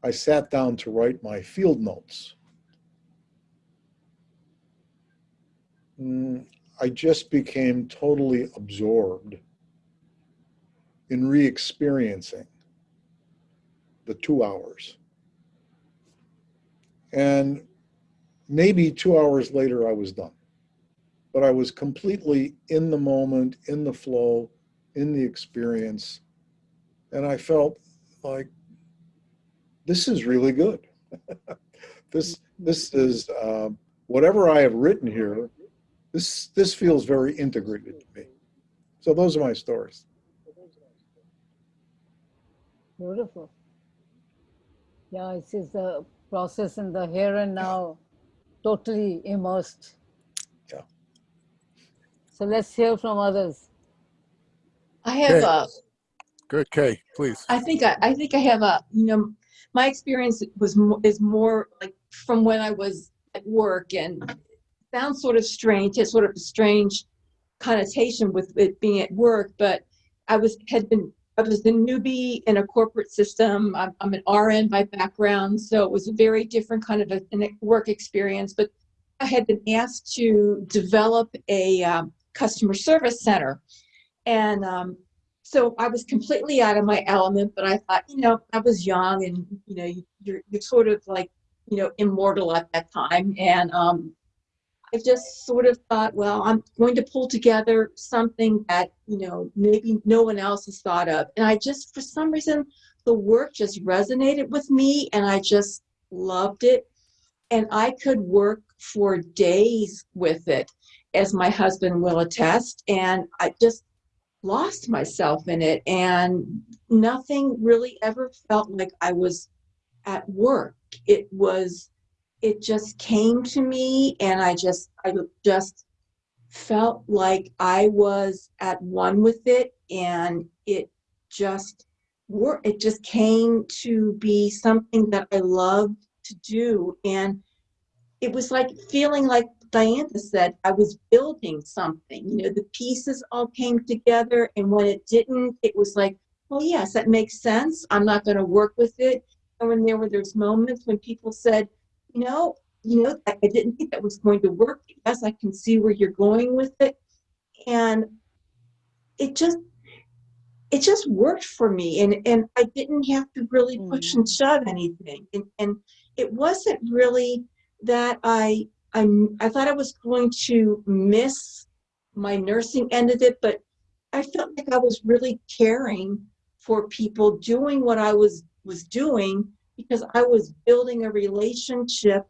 I sat down to write my field notes. Mm, I just became totally absorbed in re-experiencing the two hours. And maybe two hours later, I was done. But I was completely in the moment, in the flow, in the experience. And I felt like, this is really good. <laughs> this, this is, um, whatever I have written here, this, this feels very integrated to me. So those are my stories. Beautiful. Yeah, it is just the process in the here and now, totally immersed. Yeah. So let's hear from others. I have Okay. a, Good, Kay, please. I think I, I think I have a, you know, my experience was mo- is more like from when I was at work and sounds sort of strange, has sort of a strange connotation with it being at work, but I was had been I was a newbie in a corporate system. I'm, I'm an RN by background, so it was a very different kind of a, an work experience. But I had been asked to develop a um, customer service center, and um, so I was completely out of my element, but I thought, you know, I was young and, you know, you're, you're sort of like, you know, immortal at that time. And um, I just sort of thought, well, I'm going to pull together something that, you know, maybe no one else has thought of. And I just, for some reason, the work just resonated with me and I just loved it. And I could work for days with it, as my husband will attest. And I just, lost myself in it and nothing really ever felt like I was at work. It was, it just came to me and I just, I just felt like I was at one with it and it just worked. It just came to be something that I loved to do. And it was like feeling like Diana said, I was building something. You know, the pieces all came together, and when it didn't, it was like, well, yes, that makes sense. I'm not going to work with it. And when there were those moments when people said, you know, you know, I I didn't think that was going to work. Yes, I can see where you're going with it, and it just, it just worked for me, and and I didn't have to really push mm. and shove anything, and and it wasn't really that I I, I thought I was going to miss my nursing end of it, but I felt like I was really caring for people doing what I was was doing because I was building a relationship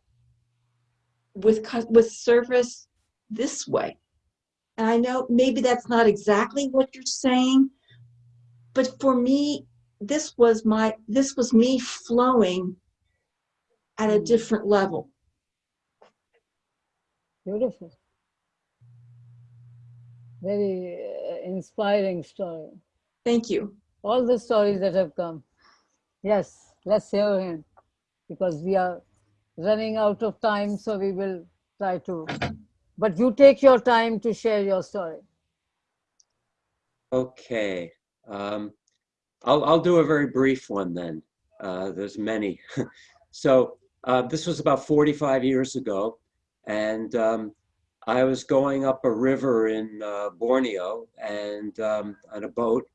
with with service this way. And I know maybe that's not exactly what you're saying, but for me, this was my this was me flowing at a different level. Beautiful. Very uh, inspiring story. Thank you. All the stories that have come. Yes, let's hear him because we are running out of time, so we will try to. But you take your time to share your story. Okay. Um, I'll, I'll do a very brief one then. Uh, there's many. <laughs> so uh, this was about 45 years ago, and um, I was going up a river in uh, Borneo and um, on a boat,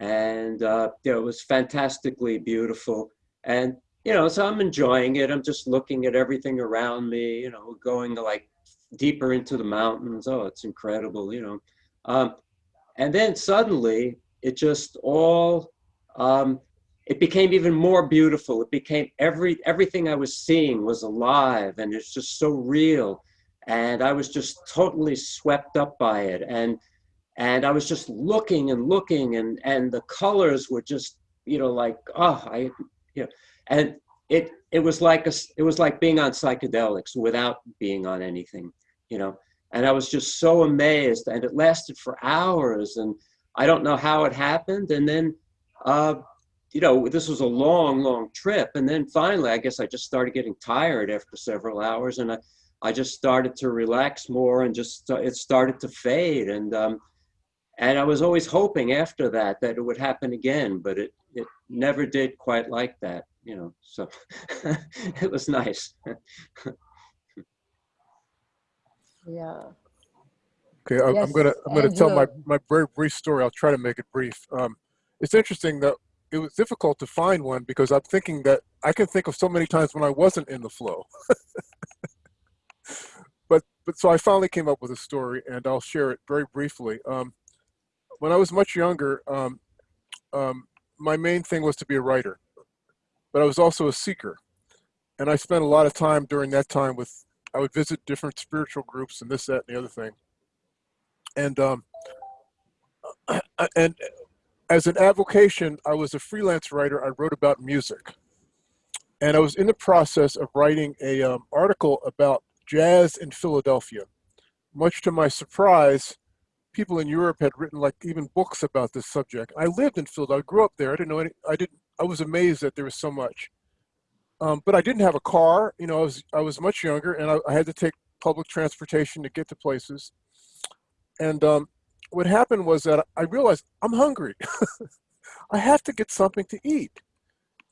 and uh, you know, it was fantastically beautiful. And you know, so I'm enjoying it. I'm just looking at everything around me. You know, going like deeper into the mountains. Oh, it's incredible. You know. Um, and then suddenly it just all um, it became even more beautiful it became every everything i was seeing was alive and it's just so real and i was just totally swept up by it and and i was just looking and looking and and the colors were just you know like oh i you know and it it was like a it was like being on psychedelics without being on anything you know and I was just so amazed, and it lasted for hours, and I don't know how it happened. And then, uh, you know, this was a long, long trip, and then finally, I guess I just started getting tired after several hours, and I, I just started to relax more, and just it started to fade, and um, and I was always hoping after that that it would happen again, but it it never did quite like that, you know. So <laughs> it was nice. Yeah. Okay, I, I'm gonna I'm gonna tell my my very brief story. I'll try to make it brief. Um, it's interesting that it was difficult to find one because I'm thinking that I can think of so many times when I wasn't in the flow. <laughs> but but so I finally came up with a story, and I'll share it very briefly. Um, when I was much younger, um, um, my main thing was to be a writer, but I was also a seeker, and I spent a lot of time during that time with. I would visit different spiritual groups and this, that, and the other thing and um, and as an avocation, I was a freelance writer. I wrote about music, and I was in the process of writing a um, article about jazz in Philadelphia. Much to my surprise, people in Europe had written like even books about this subject. I lived in Philadelphia. I grew up there. I didn't know any. I didn't. I was amazed that there was so much. Um, but I didn't have a car. You know, I was I was much younger, and I, I had to take public transportation to get to places. And um, what happened was that I realized I'm hungry. <laughs> I have to get something to eat.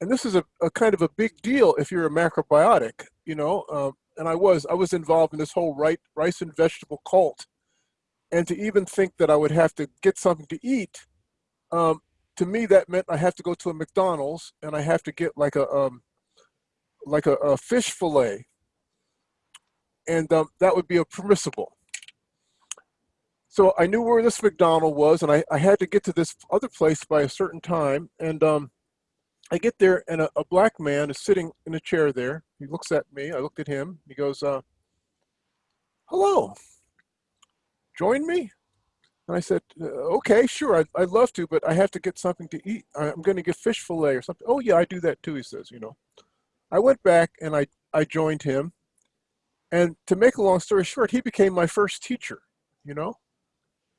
And this is a, a kind of a big deal if you're a macrobiotic, you know. Um, and I was I was involved in this whole right, rice and vegetable cult. And to even think that I would have to get something to eat, um, to me that meant I have to go to a McDonald's and I have to get like a um, like a, a fish fillet, and um, that would be a permissible so I knew where this McDonald was, and I, I had to get to this other place by a certain time. And um, I get there, and a, a black man is sitting in a chair there. He looks at me. I looked at him. He goes, uh, "Hello, join me." And I said, "Uh, "Okay, sure. I'd, I'd love to, but I have to get something to eat. I'm going to get fish fillet or something." Oh yeah, I do that too. He says, "You know." I went back and I I joined him, and to make a long story short, he became my first teacher. You know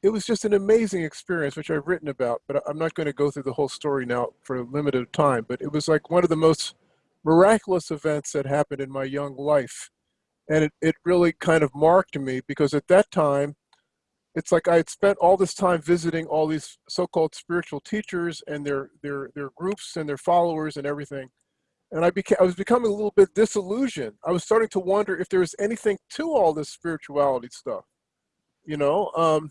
it was just an amazing experience, which I've written about, but I'm not going to go through the whole story now for a limited time. But it was like one of the most miraculous events that happened in my young life. And it, it really kind of marked me because at that time, it's like I had spent all this time visiting all these so-called spiritual teachers and their, their, their groups and their followers and everything. And I became, I was becoming a little bit disillusioned. I was starting to wonder if there was anything to all this spirituality stuff, you know? Um,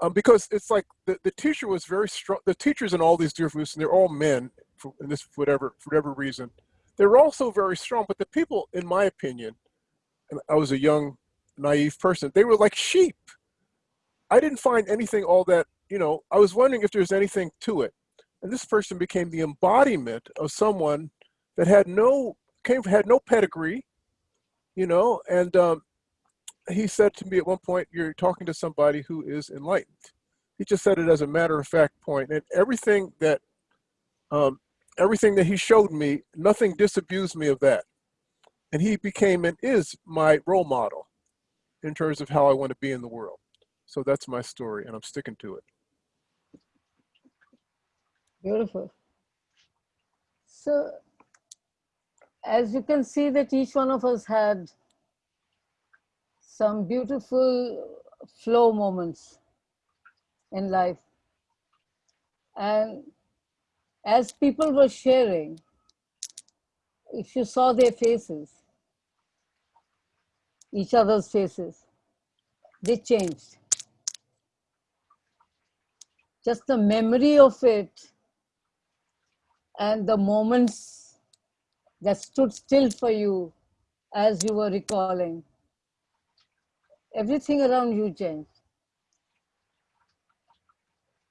um, because it's like the, the teacher was very strong. The teachers in all these different groups, and they're all men, for, in this whatever for whatever reason, they were also very strong. But the people, in my opinion, and I was a young, naive person, they were like sheep. I didn't find anything all that you know. I was wondering if there's anything to it, and this person became the embodiment of someone that had no came had no pedigree, you know, and um, he said to me at one point, You're talking to somebody who is enlightened. He just said it as a matter of fact point. and everything that um, everything that he showed me, nothing disabused me of that. And he became and is my role model in terms of how I want to be in the world. So that's my story, and I'm sticking to it. Beautiful. So, as you can see that each one of us had some beautiful flow moments in life. And as people were sharing, if you saw their faces, each other's faces, they changed. Just the memory of it and the moments that stood still for you as you were recalling everything around you changed.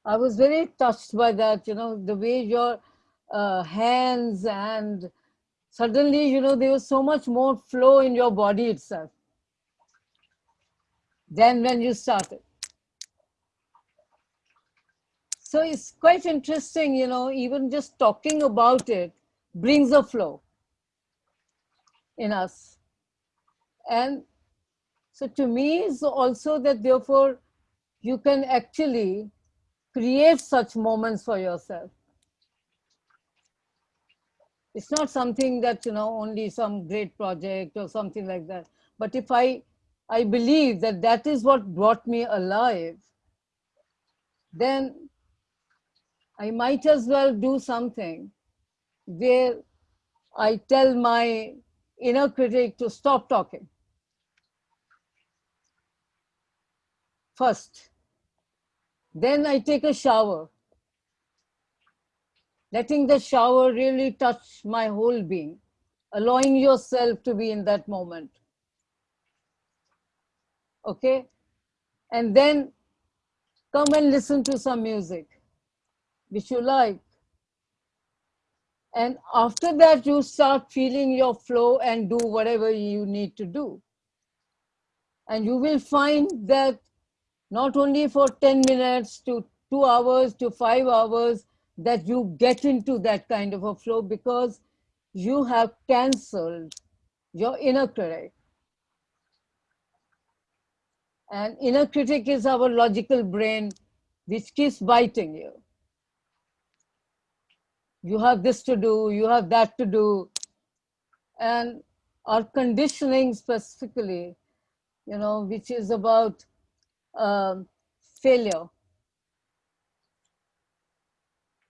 I was very touched by that, you know, the way your uh, hands and suddenly, you know, there was so much more flow in your body itself than when you started. So it's quite interesting, you know, even just talking about it brings a flow in us. And so to me, it's also that therefore you can actually create such moments for yourself. It's not something that, you know, only some great project or something like that. But if I, I believe that that is what brought me alive, then I might as well do something where I tell my inner critic to stop talking first. Then I take a shower, letting the shower really touch my whole being, allowing yourself to be in that moment. Okay? And then come and listen to some music which you like. And after that, you start feeling your flow and do whatever you need to do. And you will find that not only for 10 minutes to two hours to five hours, that you get into that kind of a flow because you have cancelled your inner critic. And inner critic is our logical brain, which keeps biting you you have this to do, you have that to do. And our conditioning specifically, you know, which is about um, failure.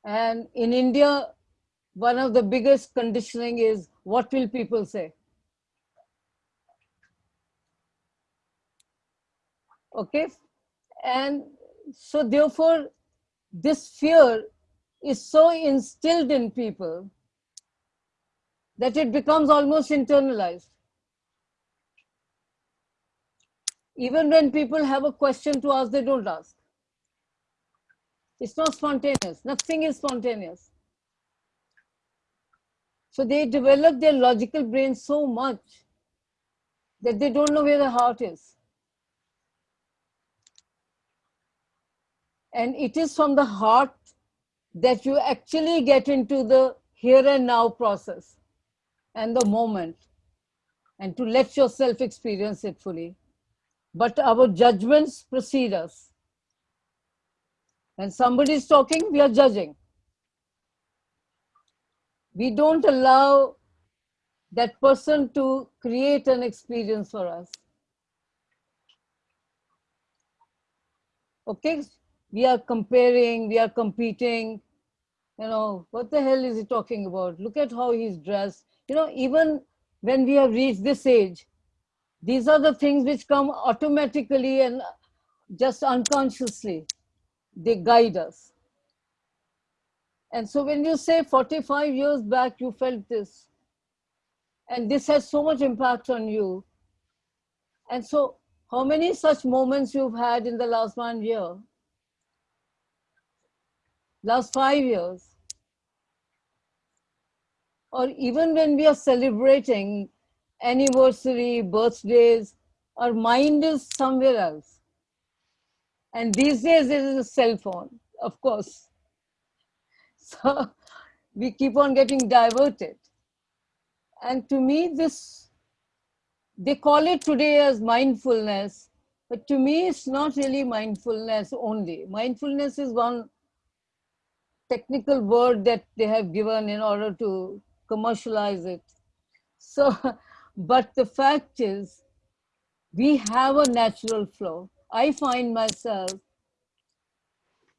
And in India, one of the biggest conditioning is what will people say? Okay. And so therefore, this fear is so instilled in people that it becomes almost internalized. Even when people have a question to ask, they don't ask. It's not spontaneous. Nothing is spontaneous. So they develop their logical brain so much that they don't know where the heart is. And it is from the heart that you actually get into the here and now process and the moment and to let yourself experience it fully. But our judgments precede us. When somebody is talking, we are judging. We don't allow that person to create an experience for us. Okay, we are comparing, we are competing, you know, what the hell is he talking about? Look at how he's dressed. You know, even when we have reached this age, these are the things which come automatically and just unconsciously. They guide us. And so when you say 45 years back, you felt this, and this has so much impact on you. And so how many such moments you've had in the last one year? Last five years, or even when we are celebrating anniversary, birthdays, our mind is somewhere else. And these days it is a cell phone, of course. <laughs> So we keep on getting diverted. And to me, this, they call it today as mindfulness, but to me, it's not really mindfulness only. Mindfulness is one technical word that they have given in order to commercialize it. So, <laughs> but the fact is, we have a natural flow. I find myself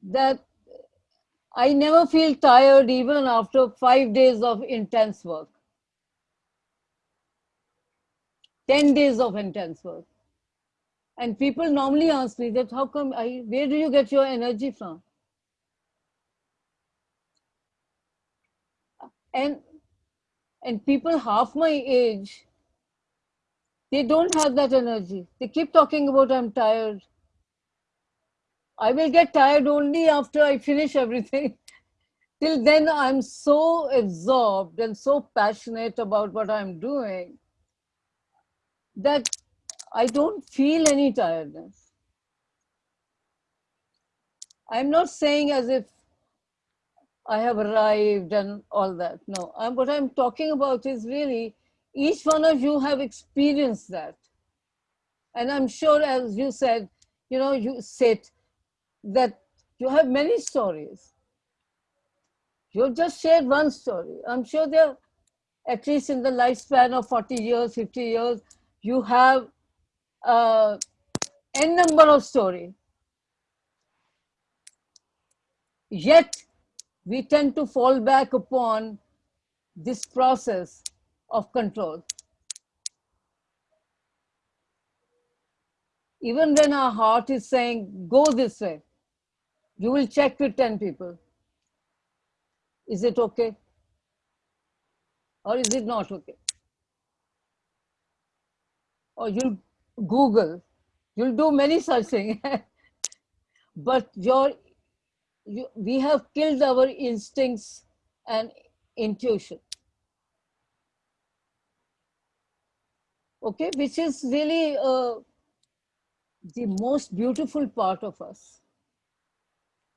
that I never feel tired even after five days of intense work. 10 days of intense work. And people normally ask me that how come I, where do you get your energy from? And and people half my age they don't have that energy. They keep talking about i'm tired. I will get tired only after i finish everything. <laughs> Till then i'm so absorbed and so passionate about what i'm doing that i don't feel any tiredness. I'm not saying as if I have arrived and all that. No, I'm, what I'm talking about is really each one of you have experienced that. And I'm sure, as you said, you know, you said that you have many stories. You've just shared one story. I'm sure there, at least in the lifespan of 40 years, 50 years, you have uh, n number of stories. Yet we tend to fall back upon this process of control. even when our heart is saying, go this way, you will check with 10 people. Is it okay? Or is it not okay? Or you'll Google, you'll do many such things. <laughs> but your, you, we have killed our instincts and intuition. Okay, which is really uh, the most beautiful part of us.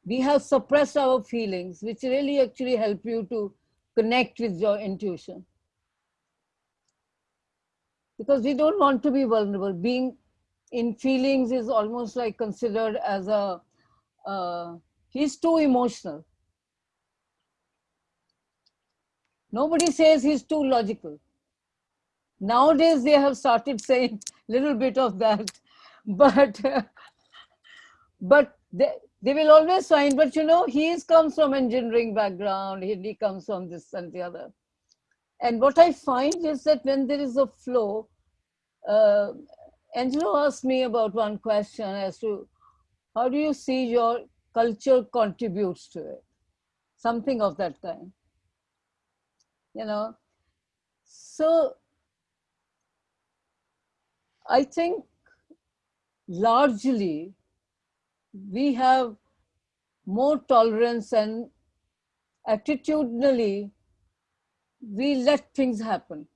We have suppressed our feelings, which really actually help you to connect with your intuition. Because we don't want to be vulnerable. Being in feelings is almost like considered as a, uh, he's too emotional. Nobody says he's too logical. Nowadays, they have started <laughs> saying little bit of that, <laughs> but but they, they will always find, but you know, he comes from engineering background, he, he comes from this and the other. And what I find is that when there is a flow, uh, Angelo asked me about one question as to how do you see your culture contributes to it? Something of that kind. You know, so I think largely we have more tolerance and attitudinally we let things happen.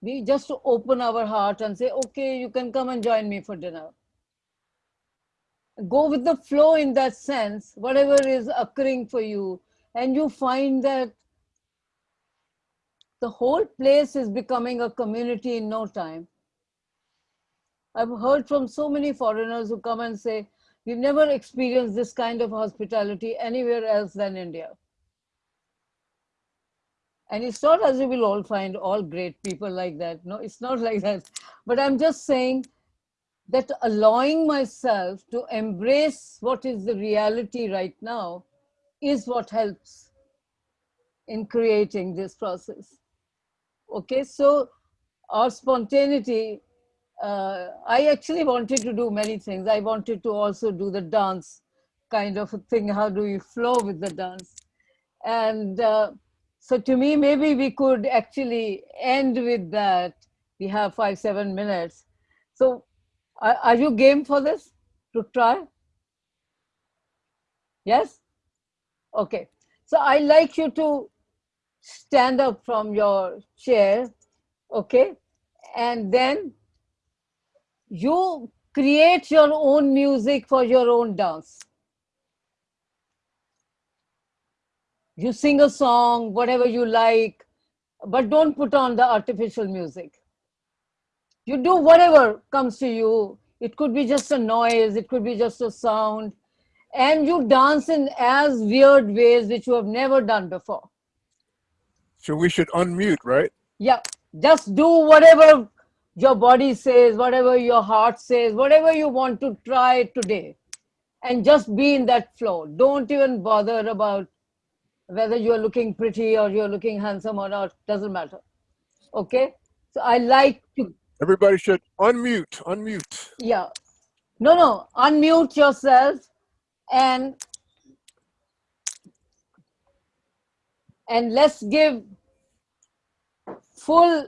We just open our heart and say, okay, you can come and join me for dinner. Go with the flow in that sense, whatever is occurring for you, and you find that the whole place is becoming a community in no time. I've heard from so many foreigners who come and say, we've never experienced this kind of hospitality anywhere else than India. And it's not as if we'll all find all great people like that. No, it's not <laughs> like that. But I'm just saying that allowing myself to embrace what is the reality right now is what helps in creating this process. Okay, so our spontaneity, uh, I actually wanted to do many things. I wanted to also do the dance kind of a thing. How do you flow with the dance? And uh, so to me, maybe we could actually end with that. We have five, seven minutes. So are, are you game for this to try? Yes? Okay. So I like you to stand up from your chair, okay? And then you create your own music for your own dance. You sing a song, whatever you like, but don't put on the artificial music. You do whatever comes to you. It could be just a noise, it could be just a sound, and you dance in as weird ways which you have never done before. So we should unmute, right? Yeah, just do whatever your body says, whatever your heart says, whatever you want to try today. And just be in that flow. Don't even bother about whether you're looking pretty or you're looking handsome or not, doesn't matter. Okay? So I like to, Everybody should unmute, unmute. yeah. No, no, unmute yourself and and let's give full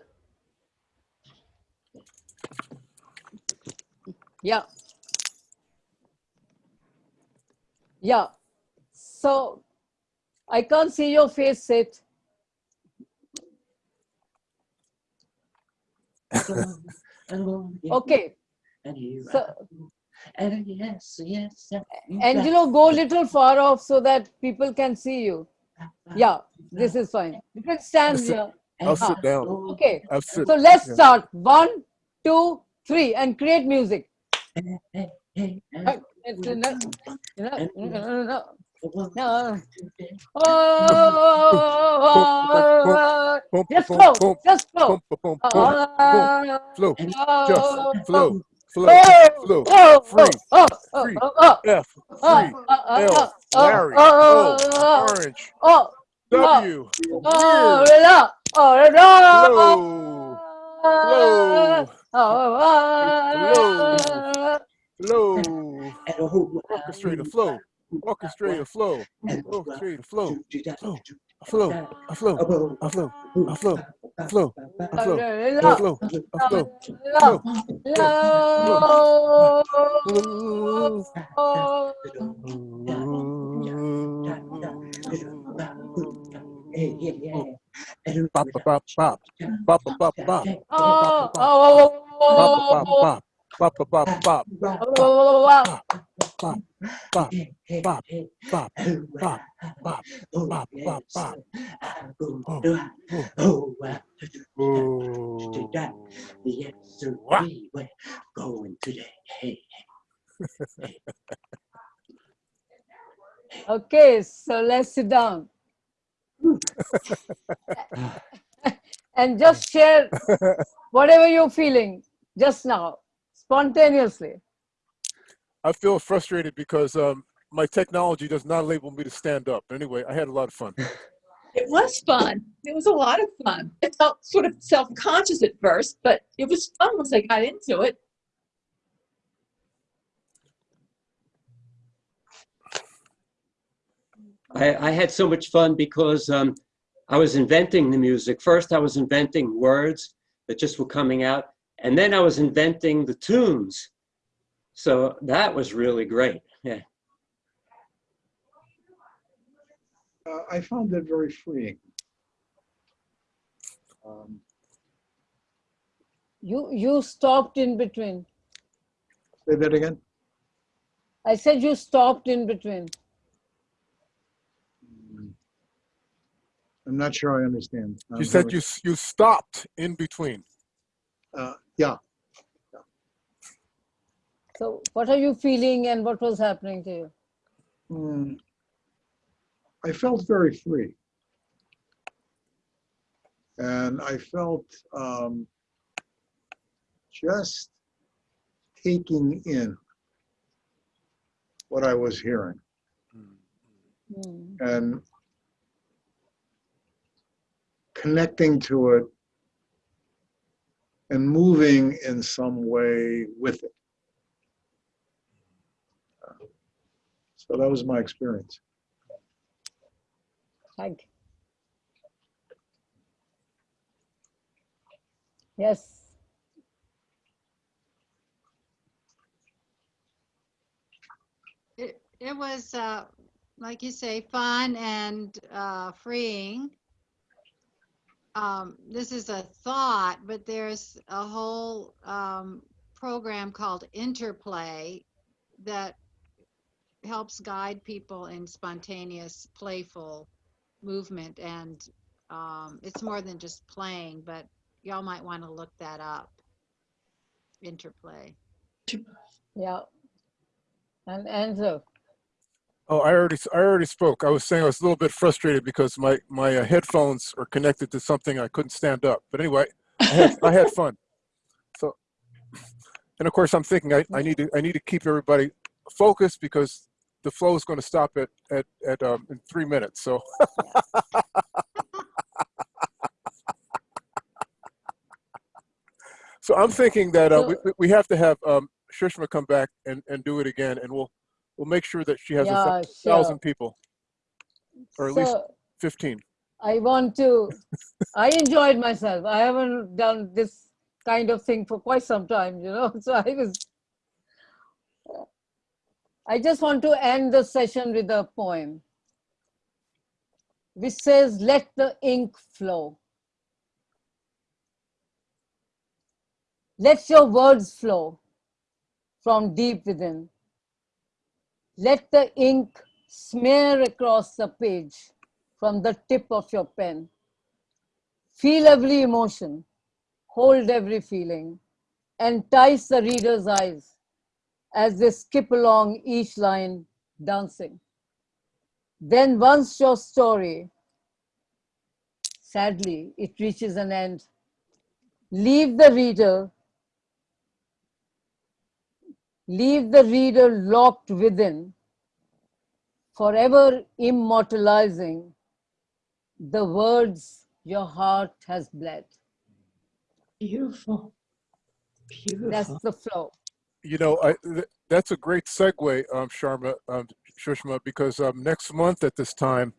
yeah yeah so i can't see your face sit <laughs> okay so And yes, yes. angelo go a little far off so that people can see you yeah this is fine you can stand Listen. here I'll sit down. okay I'll sit. so let's yeah. start one two three and create music no. Oh, just flow, just flow. Flow, just flow. Flow, flow, free, free, F, free, L, Larry, O, orange, W, weird, flow, flow, flow, flow, orchestrate a flow. Orchestrate a flow. Orchestrate a flow. Flow. A flow. A flow. A flow. A flow. A flow. A love, flow. A flow. love, love. Bop, bop, bop, bop. Bop, bop, bop, bop. Oh, Bop, bop, oh, bop. Bop, bop, bop, bop. oh, Bop, bop, bop, bop, bop, bop, bop, bop, bop. Oh, Oh. yes, sir. Wah. We're going today. Hey, Okay, so let's sit down. <laughs> and just share whatever you're feeling just now, spontaneously. I feel frustrated because um, my technology does not enable me to stand up. Anyway, I had a lot of fun. <laughs> It was fun. It was a lot of fun. I felt sort of self-conscious at first, but it was fun once I got into it. I, I had so much fun because um, I was inventing the music. First, I was inventing words that just were coming out, and then I was inventing the tunes. So that was really great. Yeah. Uh, I found it very freeing. Um, You you stopped in between. Say that again? I said you stopped in between. Mm. I'm not sure I understand. You I'm said having- you you stopped in between. Uh, yeah, So what are you feeling and what was happening to you? Mm, I felt very free. And I felt um, just taking in what I was hearing Hmm. and connecting to it and moving in some way with it. So that was my experience. Thank. Yes. It, it was, uh, like you say, fun and uh, freeing. Um, this is a thought, but there's a whole um, program called Interplay that helps guide people in spontaneous, playful movement. And um, it's more than just playing, but y'all might want to look that up. Interplay. Yeah. And answer. Oh, I already I already spoke. I was saying I was a little bit frustrated because my my uh, headphones are connected to something I couldn't stand up. But anyway, I had, I had <laughs> fun. So, and of course, I'm thinking I, I need to I need to keep everybody focused because the flow is going to stop at at at um, in three minutes. So. <laughs> So I'm thinking that uh, we, we- have to have um, Shrishma come back and, and do it again, and we'll we'll make sure that she has a Yeah, sure. thousand people, or at least 15. I want to, I enjoyed myself. I haven't done this kind of thing for quite some time, you know, <laughs> so I was, I just want to end the session with a poem which says, let the ink flow. Let your words flow from deep within. Let the ink smear across the page from the tip of your pen. Feel every emotion, hold every feeling, entice the reader's eyes as they skip along each line dancing. Then once your story, sadly, it reaches an end, leave the reader, leave the reader locked within, forever immortalizing the words your heart has bled. Beautiful. Beautiful. That's the flow. You know, I, th- that's a great segue, um, Sharma, um, Shushma, because um, next month at this time,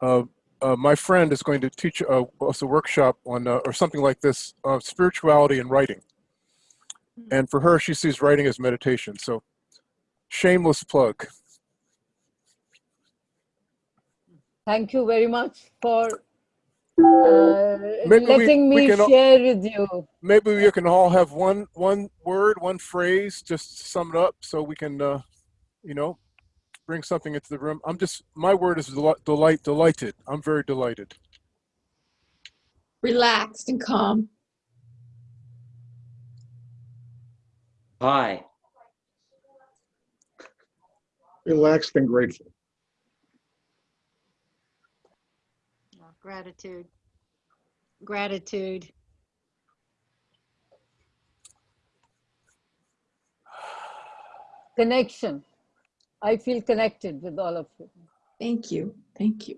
uh, uh, my friend is going to teach uh, us a workshop on, uh, or something like this, uh, spirituality and writing. And for her, she sees writing as meditation. So, shameless plug. Thank you very much for uh, Maybe we- letting we me can al- share with you. Maybe we can all have one one word, one phrase, just to sum it up, so we can, uh, you know, bring something into the room. I'm just my word is deli- delight, delighted. I'm very delighted. Relaxed and calm. Hi. Relaxed and grateful. Gratitude. Gratitude. Connection. I feel connected with all of you. Thank you. Thank you.